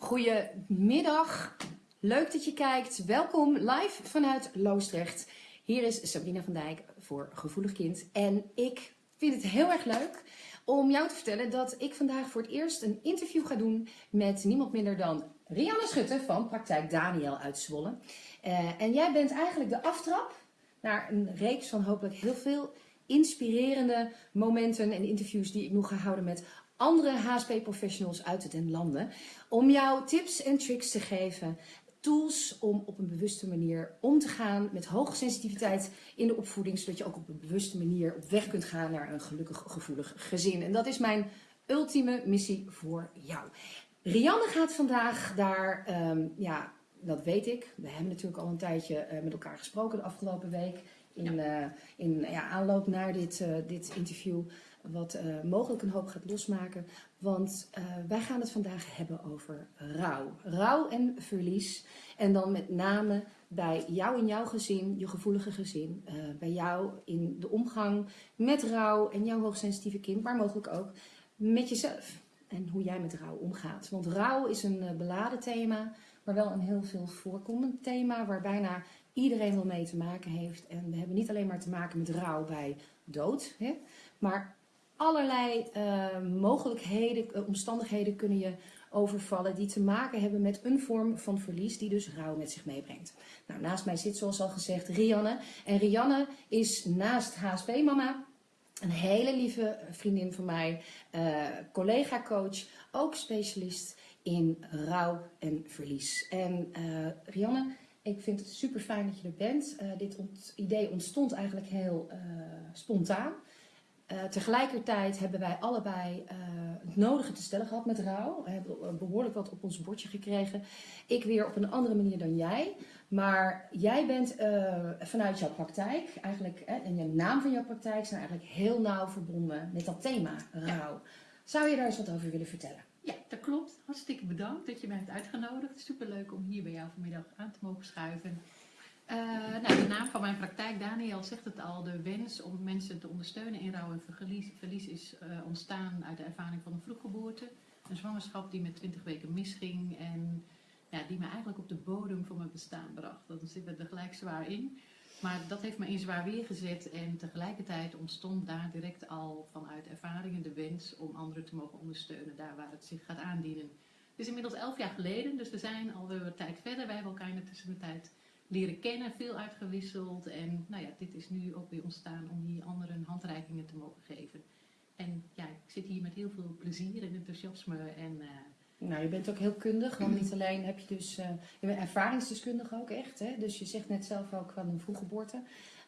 Goedemiddag, leuk dat je kijkt. Welkom live vanuit Loosdrecht. Hier is Sabrina van Dijk voor Gevoelig Kind. En ik vind het heel erg leuk om jou te vertellen dat ik vandaag voor het eerst een interview ga doen met niemand minder dan Rianne Schutte van Praktijk Daniel uit Zwolle. Uh, en jij bent eigenlijk de aftrap naar een reeks van hopelijk heel veel inspirerende momenten en interviews die ik nog ga houden met andere HSP-professionals uit den landen. Om jou tips en tricks te geven, tools om op een bewuste manier om te gaan met hoge sensitiviteit in de opvoeding. Zodat je ook op een bewuste manier op weg kunt gaan naar een gelukkig, gevoelig gezin. En dat is mijn ultieme missie voor jou. Rianne gaat vandaag daar, um, ja, dat weet ik. We hebben natuurlijk al een tijdje uh, met elkaar gesproken de afgelopen week. In, ja. Uh, in ja, aanloop naar dit, uh, dit interview wat uh, mogelijk een hoop gaat losmaken. Want uh, wij gaan het vandaag hebben over rouw. Rouw en verlies. En dan met name bij jou in jouw gezin, je gevoelige gezin. Uh, bij jou in de omgang met rouw en jouw hoogsensitieve kind, maar mogelijk ook met jezelf. En hoe jij met rouw omgaat. Want rouw is een beladen thema, maar wel een heel veel voorkomend thema waar bijna iedereen wel mee te maken heeft. En we hebben niet alleen maar te maken met rouw bij dood, hè, maar allerlei uh, mogelijkheden, uh, omstandigheden kunnen je overvallen die te maken hebben met een vorm van verlies die dus rouw met zich meebrengt. Nou, naast mij zit zoals al gezegd Rianne. En Rianne is naast HSP-mama een hele lieve vriendin van mij, uh, collega-coach, ook specialist in rouw en verlies. En Rianne, ik vind het super fijn dat je er bent. dit idee ontstond eigenlijk heel spontaan. Uh, tegelijkertijd hebben wij allebei uh, het nodige te stellen gehad met rouw. We hebben behoorlijk wat op ons bordje gekregen. Ik weer op een andere manier dan jij. Maar jij bent uh, vanuit jouw praktijk, eigenlijk, en je naam van jouw praktijk zijn eigenlijk heel nauw verbonden met dat thema rouw. Ja. Zou je daar eens wat over willen vertellen? Ja, dat klopt. Hartstikke bedankt dat je mij hebt uitgenodigd. Superleuk om hier bij jou vanmiddag aan te mogen schuiven. Uh, nou, de naam van mijn praktijk, Daniel, zegt het al. De wens om mensen te ondersteunen in rouw en verlies, verlies is uh, ontstaan uit de ervaring van een vroeggeboorte. Een zwangerschap die met 20 weken misging en ja, die me eigenlijk op de bodem van mijn bestaan bracht. Dat zit er gelijk zwaar in. Maar dat heeft me in zwaar weer gezet en tegelijkertijd ontstond daar direct al vanuit ervaringen de wens om anderen te mogen ondersteunen daar waar het zich gaat aandienen. Het is inmiddels elf jaar geleden, dus we zijn alweer een tijd verder. Wij hebben elkaar in de tussentijd leren kennen, veel uitgewisseld. En nou ja, dit is nu ook weer ontstaan om hier anderen handreikingen te mogen geven. En ja, ik zit hier met heel veel plezier en enthousiasme. En, uh, nou, je bent ook heel kundig, want niet alleen heb je dus, uh, je bent ervaringsdeskundig ook echt. Hè? Dus je zegt net zelf ook van een vroeggeboorte.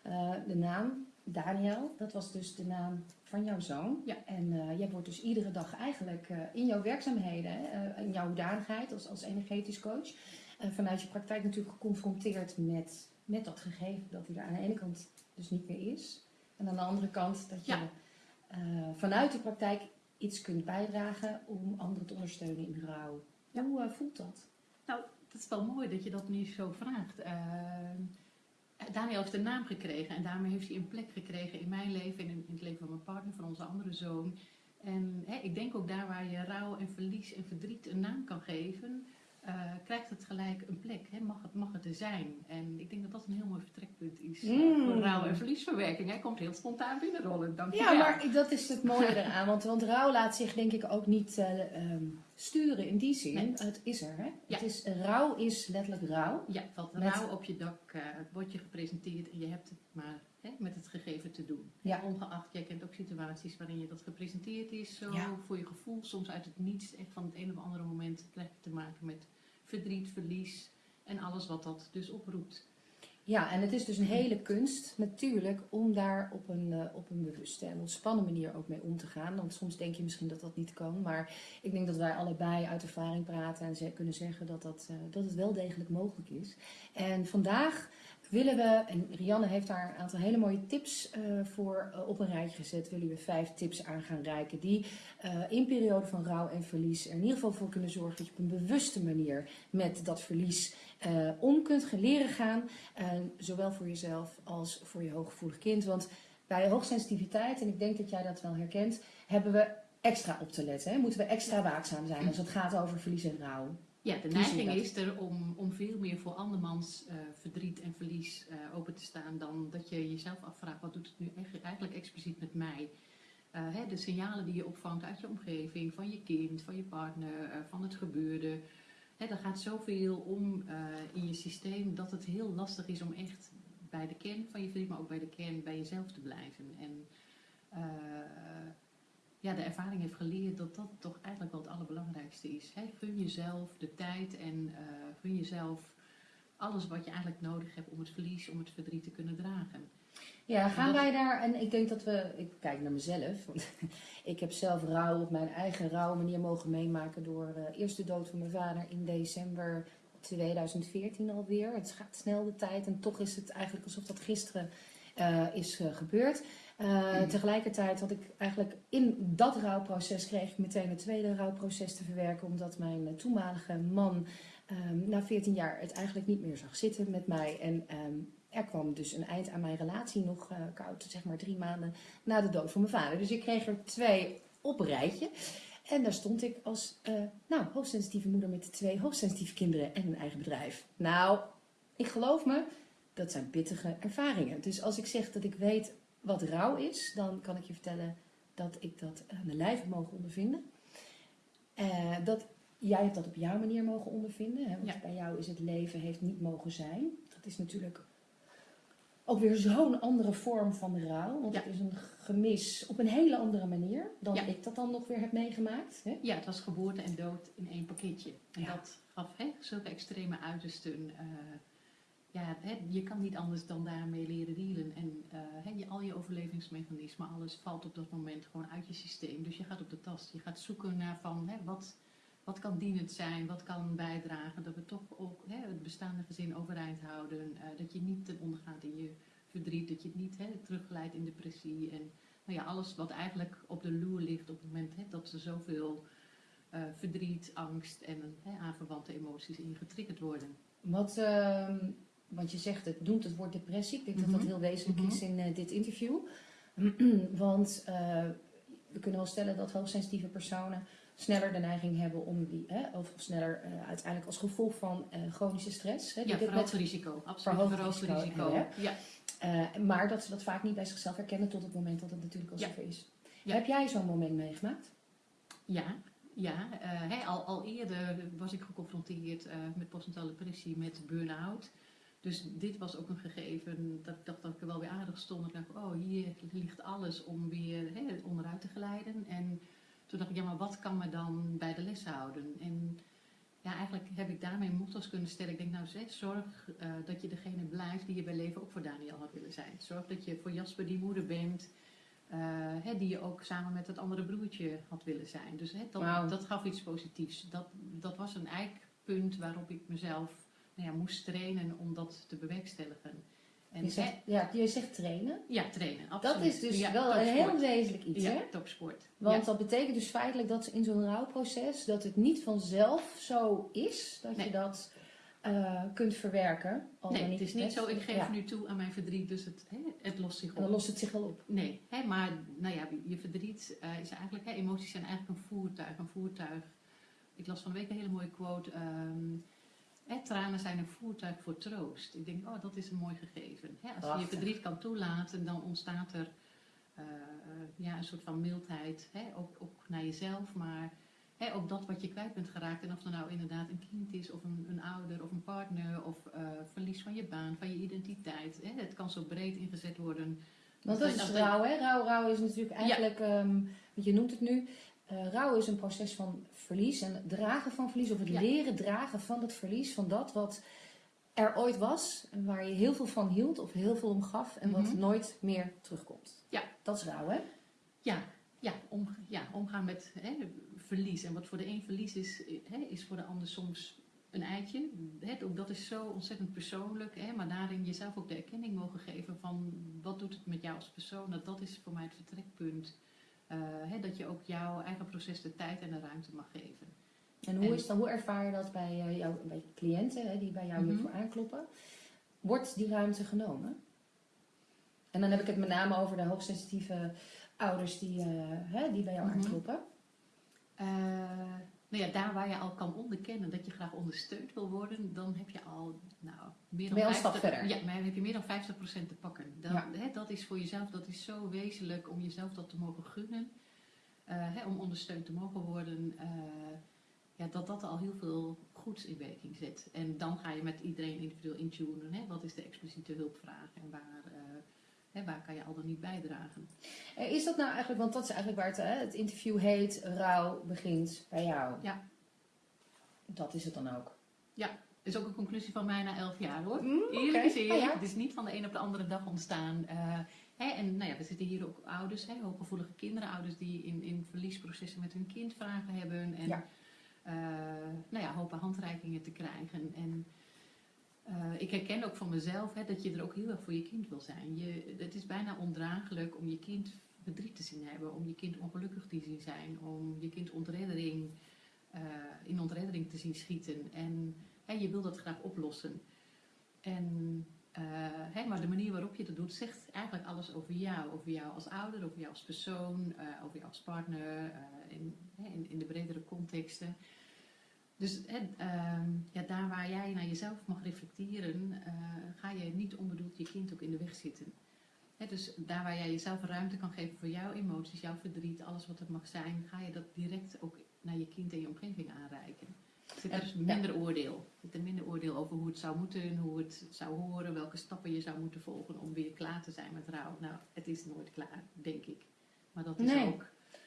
Uh, de naam Daniel, dat was dus de naam van jouw zoon. Ja. En uh, jij wordt dus iedere dag eigenlijk uh, in jouw werkzaamheden, uh, in jouw hoedanigheid als, als energetisch coach, vanuit je praktijk natuurlijk geconfronteerd met, met dat gegeven dat hij er aan de ene kant dus niet meer is. En aan de andere kant dat je ja. vanuit de praktijk iets kunt bijdragen om anderen te ondersteunen in rouw. Ja. Hoe voelt dat? Nou, dat is wel mooi dat je dat nu zo vraagt. Daniel heeft een naam gekregen en daarmee heeft hij een plek gekregen in mijn leven en in, het leven van mijn partner, van onze andere zoon. En hè, ik denk ook daar waar je rouw en verlies en verdriet een naam kan geven, uh, krijgt het gelijk een plek. Hè? Mag, het, mag het er zijn? En ik denk dat dat een heel mooi vertrekpunt is mm. voor rouw- en verliesverwerking. Hij komt heel spontaan binnenrollen. Dank ja, maar dat is het mooie eraan. Want, want rouw laat zich denk ik ook niet uh, um, sturen in die zin. Nee. Het is er, hè? Ja. Het is, rouw is letterlijk rouw. Ja, valt met... rouw op je dak, uh, wordt je gepresenteerd en je hebt het maar hè, met het gegeven te doen. Ja. Ongeacht, jij kent ook situaties waarin je dat gepresenteerd is, zo ja. voor je gevoel, soms uit het niets, echt van het een of andere moment krijg je te maken met verdriet, verlies en alles wat dat dus oproept. Ja, en het is dus een hele kunst natuurlijk om daar op een, uh, op een bewuste en ontspannen manier ook mee om te gaan. Want soms denk je misschien dat dat niet kan, maar ik denk dat wij allebei uit ervaring praten en ze kunnen zeggen dat, dat, uh, dat het wel degelijk mogelijk is. En vandaag willen we, en Rianne heeft daar een aantal hele mooie tips uh, voor uh, op een rijtje gezet, willen we vijf tips aan gaan reiken die uh, in periode van rouw en verlies er in ieder geval voor kunnen zorgen dat je op een bewuste manier met dat verlies om kunt leren gaan, zowel voor jezelf als voor je hooggevoelig kind. Want bij hoogsensitiviteit, en ik denk dat jij dat wel herkent, hebben we extra op te letten. Hè? Moeten we extra waakzaam zijn als het gaat over verlies en rouw. Ja, de neiging dat? is er om, om veel meer voor andermans eh, verdriet en verlies eh, open te staan dan dat je jezelf afvraagt, wat doet het nu eigenlijk expliciet met mij? Eh, hè, de signalen die je opvangt uit je omgeving, van je kind, van je partner, van het gebeurde. Hè, er gaat zoveel om in je systeem dat het heel lastig is om echt bij de kern van je verdriet, maar ook bij de kern bij jezelf te blijven. En ja, de ervaring heeft geleerd dat dat toch eigenlijk wel het allerbelangrijkste is. Hè? Gun jezelf de tijd en eh, gun jezelf alles wat je eigenlijk nodig hebt om het verlies, om het verdriet te kunnen dragen. Ja, gaan Dat- wij daar, en ik denk dat we, ik kijk naar mezelf, want ik heb zelf rouw op mijn eigen rouw manier mogen meemaken door eh, eerst de dood van mijn vader in december 2014 alweer. Het gaat snel de tijd en toch is het eigenlijk alsof dat gisteren eh, is gebeurd. Eh, Tegelijkertijd had ik eigenlijk in dat rouwproces kreeg ik meteen een tweede rouwproces te verwerken, omdat mijn toenmalige man ehm, na 14 jaar het eigenlijk niet meer zag zitten met mij. En ehm, er kwam dus een eind aan mijn relatie, nog eh, koud, zeg maar drie maanden na de dood van mijn vader. Dus ik kreeg er twee op rijtje. En daar stond ik als eh, nou, hoogsensitieve moeder met twee hoogsensitieve kinderen en een eigen bedrijf. Nou, ik geloof me, dat zijn pittige ervaringen. Dus als ik zeg dat ik weet wat rouw is, dan kan ik je vertellen dat ik dat aan de lijf heb mogen ondervinden. Eh, dat, jij hebt dat op jouw manier mogen ondervinden. Hè? Want Ja. bij jou is het leven heeft niet mogen zijn. Dat is natuurlijk ook weer zo'n andere vorm van rouw. Want Ja. het is een gemis op een hele andere manier dan Ja. ik dat dan nog weer heb meegemaakt. Hè? Ja, het was geboorte en dood in één pakketje. En dat gaf hè, zulke extreme uitersten. eh, ja, hè, je kan niet anders dan daarmee leren dealen. En eh, hè, je, al je overlevingsmechanismen, alles valt op dat moment gewoon uit je systeem. Dus je gaat op de tast. Je gaat zoeken naar van hè, wat, wat kan dienend zijn, wat kan bijdragen. Dat we toch ook hè, het bestaande gezin overeind houden. eh, dat je niet ten onder gaat in je verdriet. Dat je het niet hè, in depressie. En nou ja, alles wat eigenlijk op de loer ligt op het moment hè, dat er zoveel eh, verdriet, angst en hè, aanverwante emoties in getriggerd worden. Wat, ehm, want je zegt het noemt het woord depressie. Ik denk dat dat Mhm. heel wezenlijk Mhm. is in eh, dit interview. want eh, we kunnen wel stellen dat hoogsensitieve personen sneller de neiging hebben om die, hè, of sneller eh, uiteindelijk als gevolg van chronische stress. Hè, Ja, verhoogd risico. Absoluut Verhoogd risico risico. Ja. maar dat ze dat vaak niet bij zichzelf herkennen tot het moment dat het natuurlijk al Ja. zover is. Ja. Heb jij zo'n moment meegemaakt? Ja, ja. al, al eerder was ik geconfronteerd met postnatale depressie, met burn-out. Dus dit was ook een gegeven dat ik dacht dat ik er wel weer aardig stond. Ik dacht, oh, hier ligt alles om weer hè, onderuit te glijden. En toen dacht ik, ja, maar wat kan me dan bij de les houden? En ja, eigenlijk heb ik daarmee motto's kunnen stellen. Ik denk, nou zeg, zorg eh, dat je degene blijft die je bij leven ook voor Daniel had willen zijn. Zorg dat je voor Jasper die moeder bent. eh, hè, die je ook samen met het andere broertje had willen zijn. Dus hè, dat, dat gaf iets positiefs. Dat, dat was een eikpunt waarop ik mezelf nou ja, moest trainen om dat te bewerkstelligen. En, Je zegt, ja, je zegt trainen. ja, trainen, absoluut. Dat is dus Ja, wel een heel wezenlijk iets, Ja, hè? topsport. Want dat betekent dus feitelijk dat in zo'n rouwproces dat het niet vanzelf zo is dat je dat eh, kunt verwerken. Al Nee, het is niet zo, ik geef nu toe aan mijn verdriet, dus het, hè, het lost zich En op. dan lost het zich wel op. Nee, hè, maar nou ja, je verdriet eh, is eigenlijk, hè, emoties zijn eigenlijk een voertuig. Een voertuig. Ik las van de week een hele mooie quote. ehm, hè, tranen zijn een voertuig voor troost. Ik denk, oh, dat is een mooi gegeven. Hè, als je je verdriet kan toelaten, dan ontstaat er eh, ja, een soort van mildheid. Hè, ook, ook naar jezelf, maar hè, ook dat wat je kwijt bent geraakt. En of er nou inderdaad een kind is, of een, een ouder, of een partner, of eh, verlies van je baan, van je identiteit. Hè, het kan zo breed ingezet worden. Want dat is rouw, hè? Rouw, rouw is natuurlijk eigenlijk, ehm, want je noemt het nu, eh rouw is een proces van verlies en dragen van verlies, of het Ja. leren dragen van het verlies, van dat wat er ooit was en waar je heel veel van hield of heel veel om gaf en wat Mhm. nooit meer terugkomt. Ja. Dat is rouw, hè? Ja, ja, om, ja omgaan met hè, verlies. En wat voor de een verlies is, hè, is voor de ander soms een eitje. Hè, ook dat is zo ontzettend persoonlijk. Hè, maar daarin jezelf ook de erkenning mogen geven van wat doet het met jou als persoon. Dat, dat is voor mij het vertrekpunt. Eh, hè, dat je ook jouw eigen proces de tijd en de ruimte mag geven. En hoe, En- is dat, hoe ervaar je dat bij, eh, jou, bij cliënten hè, die bij jou Mhm. hiervoor aankloppen? Wordt die ruimte genomen? En dan heb ik het met name over de hoogsensitieve ouders die, eh, hè, die bij jou Mhm. aankloppen. Nou ja, daar waar je al kan onderkennen dat je graag ondersteund wil worden, dan heb je al nou, meer dan Ben je al een stap 50 verder? Ja, maar heb je meer dan 50% te pakken. Dat, Ja. hè, dat is voor jezelf, dat is zo wezenlijk om jezelf dat te mogen gunnen. eh, hè, om ondersteund te mogen worden. eh, ja, dat dat al heel veel goeds in werking zet. En dan ga je met iedereen individueel intunen. Hè, wat is de expliciete hulpvraag en waar, eh, waar kan je al dan niet bijdragen. Eh, Is dat nou eigenlijk, want dat is eigenlijk waar het, hè, het interview heet, rouw begint bij jou. Ja. Dat is het dan ook. is ook een conclusie van mij na elf jaar hoor. Mm, Eerlijk oké. is eerlijk. Ah, ja. Het is niet van de een op de andere dag ontstaan. Eh, hè, en nou ja, we zitten hier ook ouders, hè, hooggevoelige kinderen, ouders die in, in verliesprocessen met hun kind vragen hebben. En Ja. eh, nou ja, hopen handreikingen te krijgen. En eh, ik herken ook van mezelf hè, dat je er ook heel erg voor je kind wil zijn. Je, het is bijna ondraaglijk om je kind verdriet te zien hebben, om je kind ongelukkig te zien zijn, om je kind ontreddering, eh, in ontreddering te zien schieten. En hè, je wil dat graag oplossen. En, eh, hè, maar de manier waarop je dat doet zegt eigenlijk alles over jou. Over jou als ouder, over jou als persoon, over jou als partner, in, in de bredere contexten. Dus hè, ehm, ja, daar waar jij naar jezelf mag reflecteren, eh, ga je niet onbedoeld je kind ook in de weg zitten. Hè, dus daar waar jij jezelf ruimte kan geven voor jouw emoties, jouw verdriet, alles wat er mag zijn, ga je dat direct ook naar je kind en je omgeving aanreiken. Zit er dus minder oordeel. Zit er minder oordeel over hoe het zou moeten, hoe het zou horen, welke stappen je zou moeten volgen om weer klaar te zijn met rouw. Nou, het is nooit klaar, denk ik. Maar dat is Nee. ook.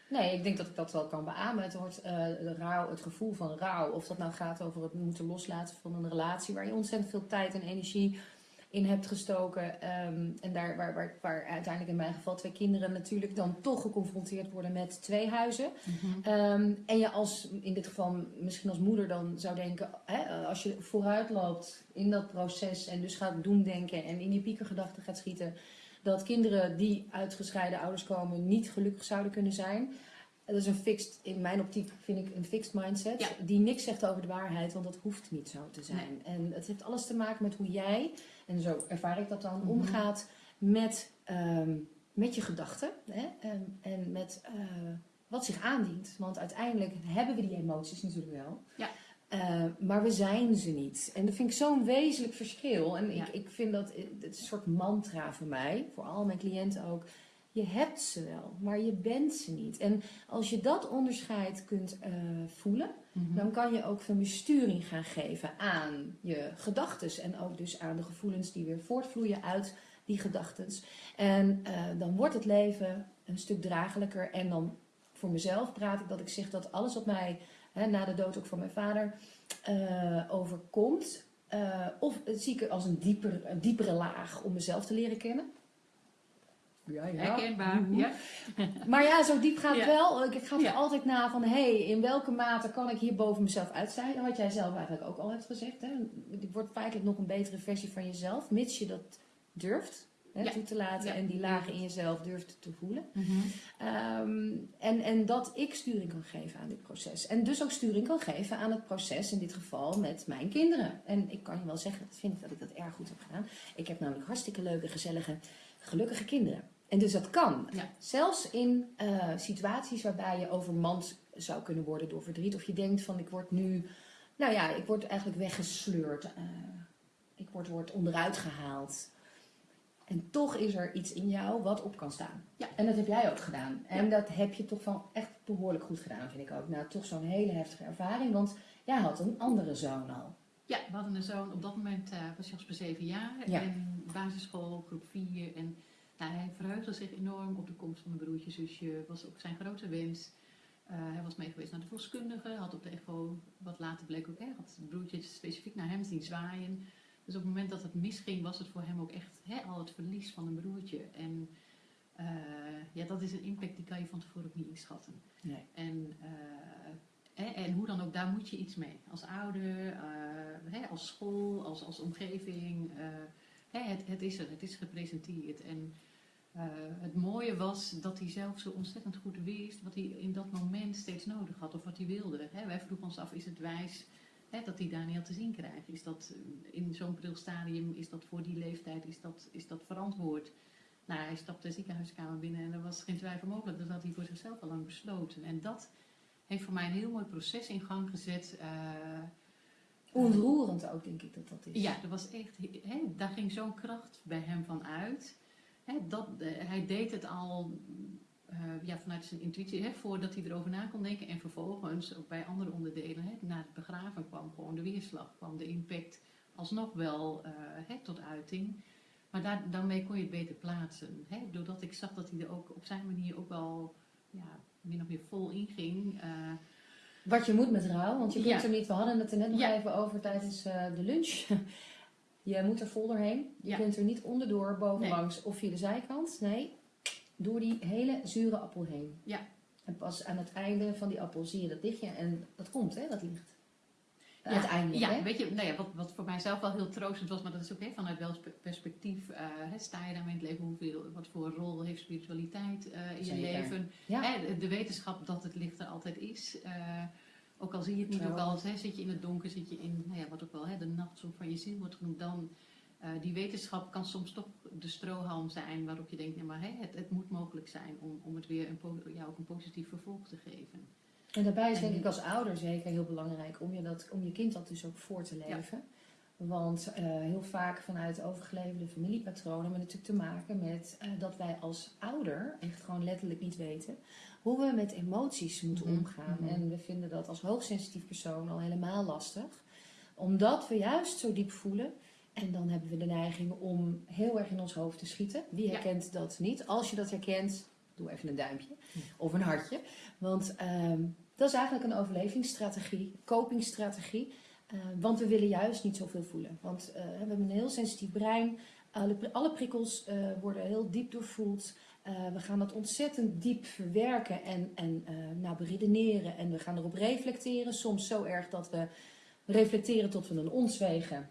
Nee, ik denk dat ik dat wel kan beamen. Het wordt de rouw, het gevoel van rouw. Of dat nou gaat over het moeten loslaten van een relatie waar je ontzettend veel tijd en energie in hebt gestoken. Ehm, en daar waar, waar, waar uiteindelijk in mijn geval twee kinderen natuurlijk dan toch geconfronteerd worden met twee huizen. Ehm, en je als, in dit geval misschien als moeder dan zou denken, hè, als je vooruit loopt in dat proces en dus gaat doen denken en in die piekergedachten gaat schieten, dat kinderen die uit gescheiden ouders komen niet gelukkig zouden kunnen zijn. Dat is een fixed, in mijn optiek vind ik een fixed mindset, Ja. die niks zegt over de waarheid, want dat hoeft niet zo te zijn. En het heeft alles te maken met hoe jij, en zo ervaar ik dat dan, Mhm. omgaat met, ehm, met je gedachten hè? En met eh, wat zich aandient. Want uiteindelijk hebben we die emoties natuurlijk wel. Ja. Eh, maar we zijn ze niet. En dat vind ik zo'n wezenlijk verschil. En Ja. ik, ik vind dat het is een soort mantra voor mij, voor al mijn cliënten ook. Je hebt ze wel, maar je bent ze niet. En als je dat onderscheid kunt eh, voelen, Mhm. dan kan je ook veel meer sturing gaan geven aan je gedachten. En ook dus aan de gevoelens die weer voortvloeien uit die gedachten. En eh, dan wordt het leven een stuk draaglijker. En dan voor mezelf praat ik dat ik zeg dat alles wat mij hè, na de dood ook van mijn vader eh, overkomt. eh, of het zie ik er als een, dieper, een diepere laag om mezelf te leren kennen. Ja, Herkenbaar. Joehoe. Ja. Maar ja, zo diep gaat het Ja. wel. Ik ga er Ja. altijd na van, hé, hey, in welke mate kan ik hier boven mezelf uitstijgen? Wat jij zelf eigenlijk ook al hebt gezegd. Hè? Het wordt feitelijk nog een betere versie van jezelf, mits je dat durft hè, Ja. toe te laten Ja. en die lagen in jezelf durft te voelen. Mhm. Ehm, en, en dat ik sturing kan geven aan dit proces. En dus ook sturing kan geven aan het proces, in dit geval met mijn kinderen. En ik kan je wel zeggen, dat vind ik dat ik dat erg goed heb gedaan. Ik heb namelijk hartstikke leuke, gezellige, gelukkige kinderen. En dus dat kan. Ja. Zelfs in eh, situaties waarbij je overmand zou kunnen worden door verdriet. Of je denkt van ik word nu, nou ja, ik word eigenlijk weggesleurd. eh, ik word, word onderuit gehaald. En toch is er iets in jou wat op kan staan. Ja. En dat heb jij ook gedaan. En dat heb je toch van echt behoorlijk goed gedaan, vind ik ook. Nou, toch zo'n hele heftige ervaring. Want jij had een andere zoon al. Ja, we hadden een zoon. Op dat moment eh, was Jasper zeven jaar. Ja. En basisschool, groep 4. En nou, hij verheugde zich enorm op de komst van mijn broertje, zusje. Was ook zijn grote wens. Eh, hij was mee geweest naar de verloskundige. Had op de echo, wat later bleek ook, hè, had het broertje specifiek naar hem zien zwaaien. Dus op het moment dat het misging, was het voor hem ook echt hè, al het verlies van een broertje. En eh, ja, dat is een impact die kan je van tevoren ook niet inschatten. Nee. En, eh, hè, en hoe dan ook, daar moet je iets mee. Als ouder, eh, hè, als school, als, als omgeving. hè, het, het is er, het is gepresenteerd. En het mooie was dat hij zelf zo ontzettend goed wist wat hij in dat moment steeds nodig had of wat hij wilde. Hè, wij vroegen ons af, is het wijs hè, dat hij Daniel te zien krijgt? Is dat eh, in zo'n pril stadium, is dat voor die leeftijd, is dat, is dat verantwoord? Nou, hij stapte de ziekenhuiskamer binnen en er was geen twijfel mogelijk. Dat had hij voor zichzelf al lang besloten. En dat heeft voor mij een heel mooi proces in gang gezet. Uh, Onroerend ook, denk ik dat dat is. Ja, dat was echt, hè, daar ging zo'n kracht bij hem van uit. Hè, dat, hij deed het al ja, vanuit zijn intuïtie, hè, voordat hij erover na kon denken. En vervolgens, ook bij andere onderdelen, hè, na het begraven kwam gewoon de weerslag, kwam de impact alsnog wel uh, hè, tot uiting. Maar daar, daarmee kon je het beter plaatsen. Hè? Doordat ik zag dat hij er ook op zijn manier ook wel ja, min of meer vol inging. Uh, Wat je moet met rouw, want je kunt er niet, we hadden het er net nog even over tijdens uh, de lunch. je moet er vol doorheen. Je kunt er niet onderdoor, bovenlangs nee. of via de zijkant. Nee, door die hele zure appel heen. Ja. En pas aan het einde van die appel zie je dat lichtje en dat komt, hè, dat licht. Ja, uiteindelijk. Ja, hè? weet je, nou ja, wat, wat voor mijzelf wel heel troostend was, maar dat is ook hè, vanuit welk perspectief uh, hè, sta je daarmee in het leven, hoeveel, wat voor rol heeft spiritualiteit uh, in je leven. Ja. Hè, de wetenschap dat het licht er altijd is. Uh, ook al zie je het niet, ook al hè, zit je in het donker, zit je in nou ja, wat ook wel hè, de nachtzon van je ziel wordt genoemd, dan uh, die wetenschap kan soms toch de strohalm zijn waarop je denkt, nee, maar hè, het, het moet mogelijk zijn om, om het weer een, ja, ook een positief vervolg te geven. En daarbij is denk ik als ouder zeker heel belangrijk om je, dat, om je kind dat dus ook voor te leven. Ja. Want uh, heel vaak vanuit overgeleverde familiepatronen hebben we natuurlijk te maken met uh, dat wij als ouder echt gewoon letterlijk niet weten hoe we met emoties moeten Mhm, omgaan. mhm. En we vinden dat als hoogsensitief persoon al helemaal lastig. Omdat we juist zo diep voelen. En dan hebben we de neiging om heel erg in ons hoofd te schieten. Wie Ja. herkent dat niet? Als je dat herkent, doe even een duimpje of een hartje. Want ehm, dat is eigenlijk een overlevingsstrategie, copingstrategie. Eh, want we willen juist niet zoveel voelen. Want eh, we hebben een heel sensitief brein. Alle, alle prikkels eh, worden heel diep doorvoeld. Eh, we gaan dat ontzettend diep verwerken en, en nou, beredeneren. En we gaan erop reflecteren. Soms zo erg dat we reflecteren tot we een ons wegen.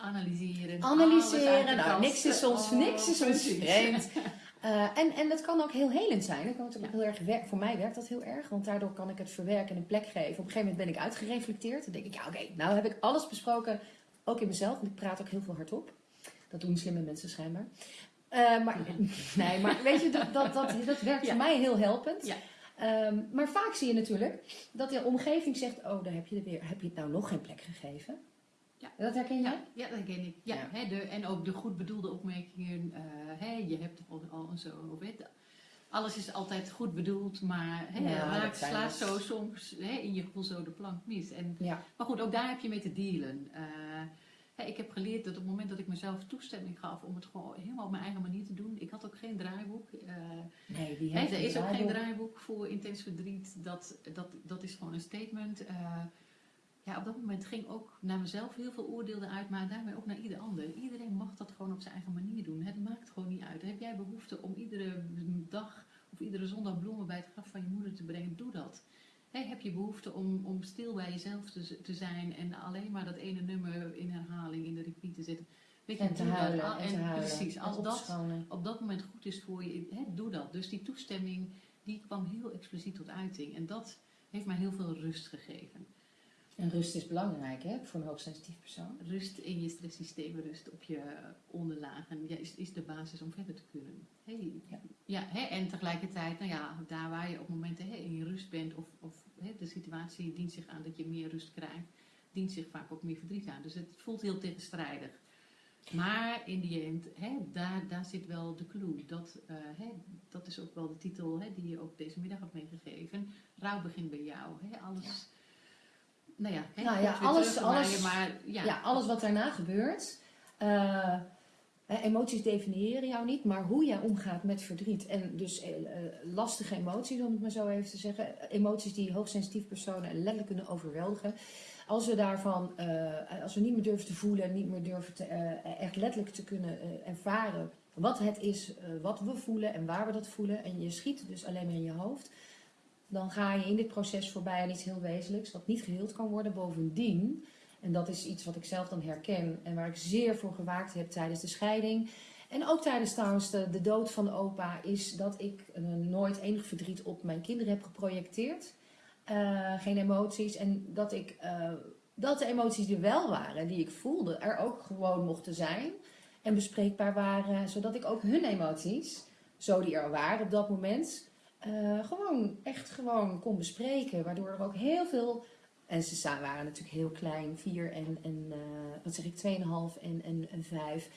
Analyseren. Analyseren. Nou, niks is ons, Oh, niks is ons vreemd. Eh, en, en dat kan ook heel helend zijn. Dat kan ook Ja. heel erg voor mij werkt dat heel erg, want daardoor kan ik het verwerken en een plek geven. Op een gegeven moment ben ik uitgereflecteerd. Dan denk ik, ja oké, nou heb ik alles besproken, ook in mezelf. Want ik praat ook heel veel hardop. Dat doen slimme mensen schijnbaar. Eh, maar, nee, maar weet je, dat, dat, dat, dat werkt Ja. voor mij heel helpend. Ja. Ehm, maar vaak zie je natuurlijk dat de omgeving zegt, oh daar heb je er weer, heb je het nou nog geen plek gegeven? Ja. Dat herken jij? Ja, dat ken ik. Ja, Ja. Hè, de, en ook de goed bedoelde opmerkingen. eh, hè, je hebt toch al, al zo. Weet, alles is altijd goed bedoeld, maar hè, Ja, raakt, slaat dus- zo soms hè, in je gevoel zo de plank mis. En, Ja. maar goed, ook daar heb je mee te dealen. Eh, hè, ik heb geleerd dat op het moment dat ik mezelf toestemming gaf om het gewoon helemaal op mijn eigen manier te doen. Ik had ook geen draaiboek. eh, Nee, die Hè, heeft er is ook geen draaiboek. voor intens verdriet. Dat, dat, dat is gewoon een statement. Eh, ja, op dat moment ging ook naar mezelf heel veel oordeel eruit, maar daarmee ook naar ieder ander. Iedereen mag dat gewoon op zijn eigen manier doen. Het maakt gewoon niet uit. Heb jij behoefte om iedere dag of iedere zondag bloemen bij het graf van je moeder te brengen? Doe dat. Heb je behoefte om, om stil bij jezelf te, te zijn en alleen maar dat ene nummer in herhaling in de repeat te zetten? Weet je, En te dat. huilen. Al- En te huilen. Precies, En als dat op dat moment goed is voor je, doe dat. Dus die toestemming, die kwam heel expliciet tot uiting. En dat heeft mij heel veel rust gegeven. En rust is belangrijk hè, voor een hoogsensitief persoon. Rust in je stresssysteem, rust op je onderlagen, ja, is, is de basis om verder te kunnen. Hey, Ja. ja. hè, en tegelijkertijd, nou ja, daar waar je op momenten hè, in je rust bent, of, of hè, de situatie dient zich aan dat je meer rust krijgt, dient zich vaak ook meer verdriet aan. Dus het voelt heel tegenstrijdig. Maar in die end, hè, daar, daar zit wel de clue. Dat, eh, hè, dat is ook wel de titel hè, die je ook deze middag had meegegeven. Rouw begint bij jou. Hè, alles. Nou ja, hè, Nou ja, alles- alles- maar ja, Ja, alles wat daarna gebeurt. eh, emoties definiëren jou niet, maar hoe jij omgaat met verdriet. En dus eh, eh, lastige emoties, om het maar zo even te zeggen. Emoties die hoogsensitief personen letterlijk kunnen overweldigen. Als we daarvan, als we niet meer durven te voelen, niet meer durven te, echt letterlijk te kunnen ervaren wat het is, wat we voelen en waar we dat voelen. En je schiet dus alleen maar in je hoofd. Dan ga je in dit proces voorbij aan iets heel wezenlijks, wat niet geheeld kan worden. Bovendien, en dat is iets wat ik zelf dan herken en waar ik zeer voor gewaakt heb tijdens de scheiding. En ook tijdens trouwens de, dood van opa, is dat ik eh, nooit enig verdriet op mijn kinderen heb geprojecteerd. Eh, geen emoties. En dat ik eh, dat de emoties die wel waren, die ik voelde, er ook gewoon mochten zijn. En bespreekbaar waren, zodat ik ook hun emoties, zo die er waren op dat moment, eh, gewoon echt gewoon kon bespreken. Waardoor er ook heel veel. En ze waren natuurlijk heel klein, vier en, en eh, wat zeg ik, 2,5 en, en, en vijf.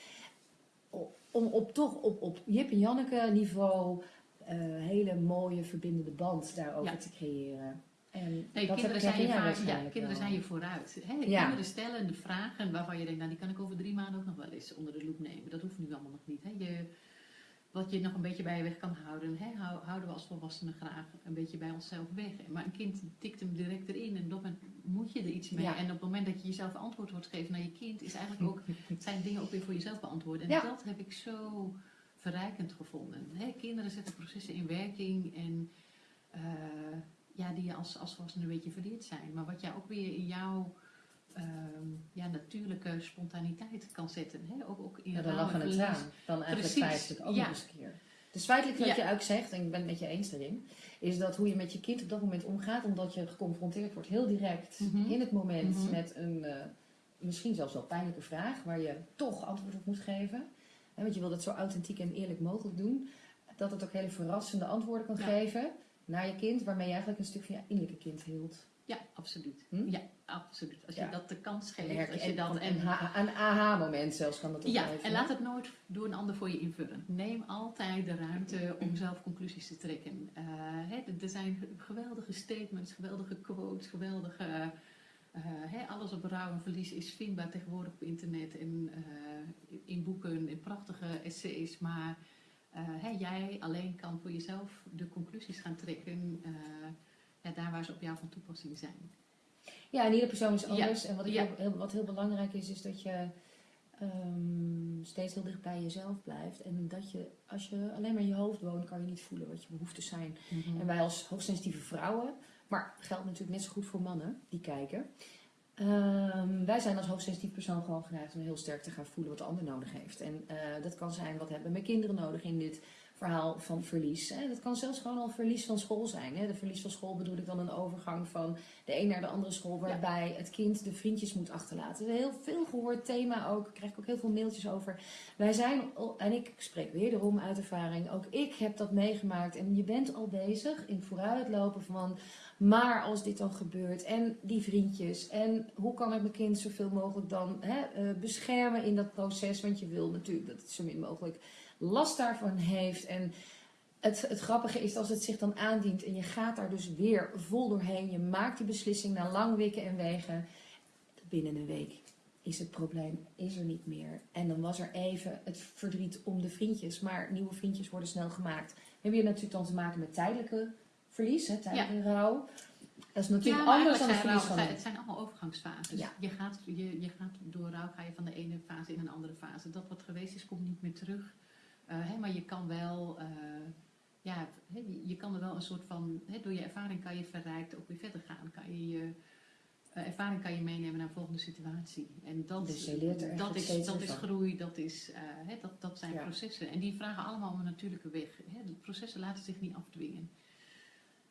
Om op toch op, op Jip en Janneke niveau eh hele mooie verbindende band daarover Ja. te creëren. En Nee, kinderen, zijn je, vaak, ja, kinderen wel. zijn je vooruit. Hè? Ja. Kinderen stellen de vragen waarvan je denkt, nou die kan ik over drie maanden ook nog wel eens onder de loep nemen. Dat hoeft nu allemaal nog niet. Hè? Je, wat je nog een beetje bij je weg kan houden, hè? hou- houden we als volwassenen graag een beetje bij onszelf weg. Maar een kind tikt hem direct erin en moment moet je er iets mee. Ja. En op het moment dat je jezelf antwoord wordt geven naar je kind, is eigenlijk ook, zijn dingen ook weer voor jezelf beantwoorden. En Ja. dat heb ik zo verrijkend gevonden. Hè? Kinderen zetten processen in werking en eh, ja, die je als, als volwassene een beetje verleerd zijn. Maar wat jij ook weer in jouw ehm, ja, natuurlijke spontaniteit kan zetten. Hè? Ook, ook in Ja, dan lachen en het aan. Dan eigenlijk Precies, feitelijk ook ja. nog eens een keer. Dus feitelijk wat Ja. je eigenlijk zegt, en ik ben het met je eens daarin, is dat hoe je met je kind op dat moment omgaat, omdat je geconfronteerd wordt heel direct Mhm. in het moment Mhm. met een eh, misschien zelfs wel pijnlijke vraag, waar je toch antwoord op moet geven. Hè, want je wil dat zo authentiek en eerlijk mogelijk doen. Dat het ook hele verrassende antwoorden kan Ja. geven naar je kind, waarmee je eigenlijk een stuk van je innerlijke kind hield. Ja, absoluut. Hm? Ja, absoluut. Als je Ja. dat de kans En geeft, als je en- dat... een, ha- een aha-moment zelfs kan dat ook Ja, en laat het nooit door een ander voor je invullen. Neem altijd de ruimte om zelf conclusies te trekken. Eh, hè, er- zijn geweldige statements, geweldige quotes, geweldige... eh, hè, alles op rouw en verlies is vindbaar tegenwoordig op internet en eh, in boeken, in prachtige essays. Maar hè, jij alleen kan voor jezelf de conclusies gaan trekken ja, daar waar ze op jou van toepassing zijn. Ja, en iedere persoon is Ja, anders. En wat, ik ja. heel, wat heel belangrijk is, is dat je ehm, steeds heel dicht bij jezelf blijft. En dat je, als je alleen maar in je hoofd woont, kan je niet voelen wat je behoeftes zijn. En wij als hoogsensitieve vrouwen, maar geldt natuurlijk net zo goed voor mannen die kijken. Ehm, wij zijn als hoogsensitief persoon gewoon geneigd om heel sterk te gaan voelen wat de ander nodig heeft. En eh, dat kan zijn, wat hebben mijn kinderen nodig in dit verhaal van verlies. Hè? Dat kan zelfs gewoon al verlies van school zijn. Hè? De verlies van school bedoel ik dan een overgang van de een naar de andere school, waarbij het kind de vriendjes moet achterlaten. Een heel veel gehoord thema ook, daar krijg ik ook heel veel mailtjes over. Wij zijn, en ik spreek wederom uit ervaring, ook ik heb dat meegemaakt. En je bent al bezig in vooruitlopen van, maar als dit dan gebeurt en die vriendjes en hoe kan ik mijn kind zoveel mogelijk dan hè, eh, beschermen in dat proces. Want je wil natuurlijk dat het zo min mogelijk last daarvan heeft. En het, het grappige is als het zich dan aandient en je gaat daar dus weer vol doorheen. Je maakt die beslissing na lang wikken en wegen. Binnen een week is het probleem is er niet meer. En dan was er even het verdriet om de vriendjes. Maar nieuwe vriendjes worden snel gemaakt. We hebben hier natuurlijk dan te maken met tijdelijke verlies, hè, tijdelijke rouw. Dat is natuurlijk anders dan het verlies van Het zijn allemaal overgangsfases. Ja. Je, gaat, je, je gaat door rouw ga je van de ene fase in een andere fase. Dat wat geweest is, komt niet meer terug. Eh, hè, maar je kan wel, eh, ja, je- kan er wel een soort van, door je ervaring kan je verrijkt ook weer verder gaan. Kan je je eh, ervaring kan je meenemen naar een volgende situatie. En dat, Dus je leert er echt dat, is, dat is groei, dat, is, eh, dat, dat zijn Ja. processen. En die vragen allemaal om een natuurlijke weg. De processen laten zich niet afdwingen.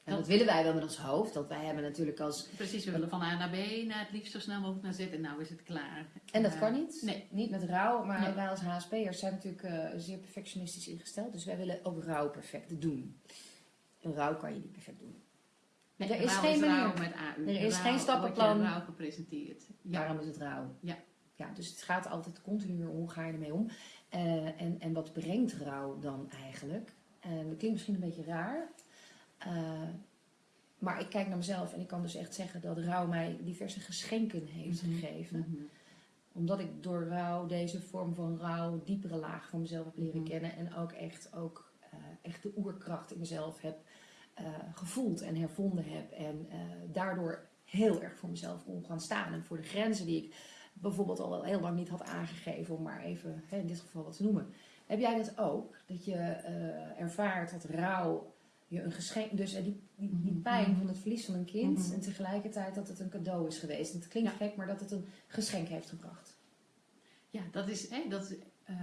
En dat willen wij wel met ons hoofd. Dat wij hebben natuurlijk als... Precies, we willen van A naar B, naar het liefst zo snel mogelijk naar Z en nou is het klaar. En dat Eh, kan niet. Nee. Niet met rouw, maar Nee. wij als HSP'ers zijn natuurlijk eh, zeer perfectionistisch ingesteld. Dus wij willen ook rouw perfect doen. Een rouw kan je niet perfect doen. nee Er is rouw geen manier. met AU. Er is geen stappenplan. Rouw gepresenteerd. Ja. Daarom is het rouw. Ja. ja. Dus het gaat altijd continu hoe ga je ermee om. Eh, en, en wat brengt rouw dan eigenlijk? En dat klinkt misschien een beetje raar. Eh, maar ik kijk naar mezelf en ik kan dus echt zeggen dat rouw mij diverse geschenken heeft Mhm. gegeven. Mhm. Omdat ik door rouw, deze vorm van rouw, diepere laag van mezelf heb leren Mhm. kennen. En ook echt, ook, eh, echt de oerkracht in mezelf heb eh, gevoeld en hervonden heb. En daardoor heel erg voor mezelf kon gaan staan. En voor de grenzen die ik bijvoorbeeld al wel heel lang niet had aangegeven. Om maar even hè, in dit geval wat te noemen. Heb jij dat ook? Dat je ervaart dat rouw je een geschenk... Dus eh, die, die, die Mhm. pijn van het verlies van een kind. Mhm. En tegelijkertijd dat het een cadeau is geweest. En het klinkt Ja. gek, maar dat het een geschenk heeft gebracht. Ja, dat is, hè, dat is eh,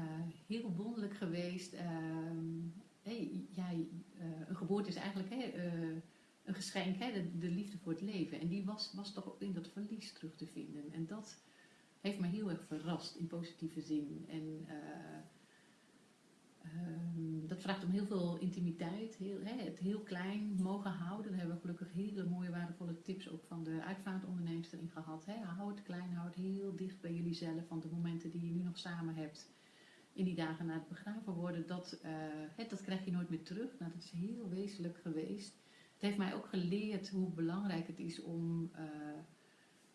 heel wonderlijk geweest. Ehm, eh, een geboorte is eigenlijk hè, een geschenk, hè, de, de liefde voor het leven. En die was, was toch ook in dat verlies terug te vinden. En dat heeft me heel erg verrast in positieve zin. En vraagt om heel veel intimiteit, heel, hè, het heel klein mogen houden. Daar hebben we gelukkig hele mooie waardevolle tips ook van de uitvaartondernemers erin gehad. Hè. Hou het klein, hou het heel dicht bij jullie zelf. Want de momenten die je nu nog samen hebt, in die dagen na het begraven worden, dat, eh, dat krijg je nooit meer terug. Nou, dat is heel wezenlijk geweest. Het heeft mij ook geleerd hoe belangrijk het is om... eh,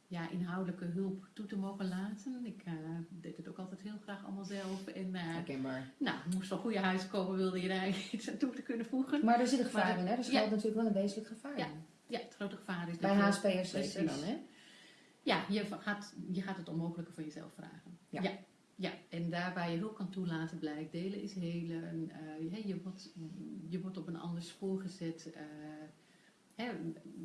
ja, inhoudelijke hulp toe te mogen laten. Ik eh, deed het ook altijd heel graag allemaal zelf. En Herkenbaar. nou, moest van goede huis komen, wilde je daar iets aan toe te kunnen voegen. Maar er zit een gevaar Maar in, hè? Er ja. schuilt natuurlijk wel een wezenlijk gevaar Ja. in. Ja, het grote gevaar is Bij HSP'ers zeker dan, hè? Ja, je gaat, je gaat het onmogelijke van jezelf vragen. Ja. ja. ja. en daarbij je hulp kan toelaten blijkt. Delen is helen. je, je, wordt, je wordt op een ander spoor gezet. Hè,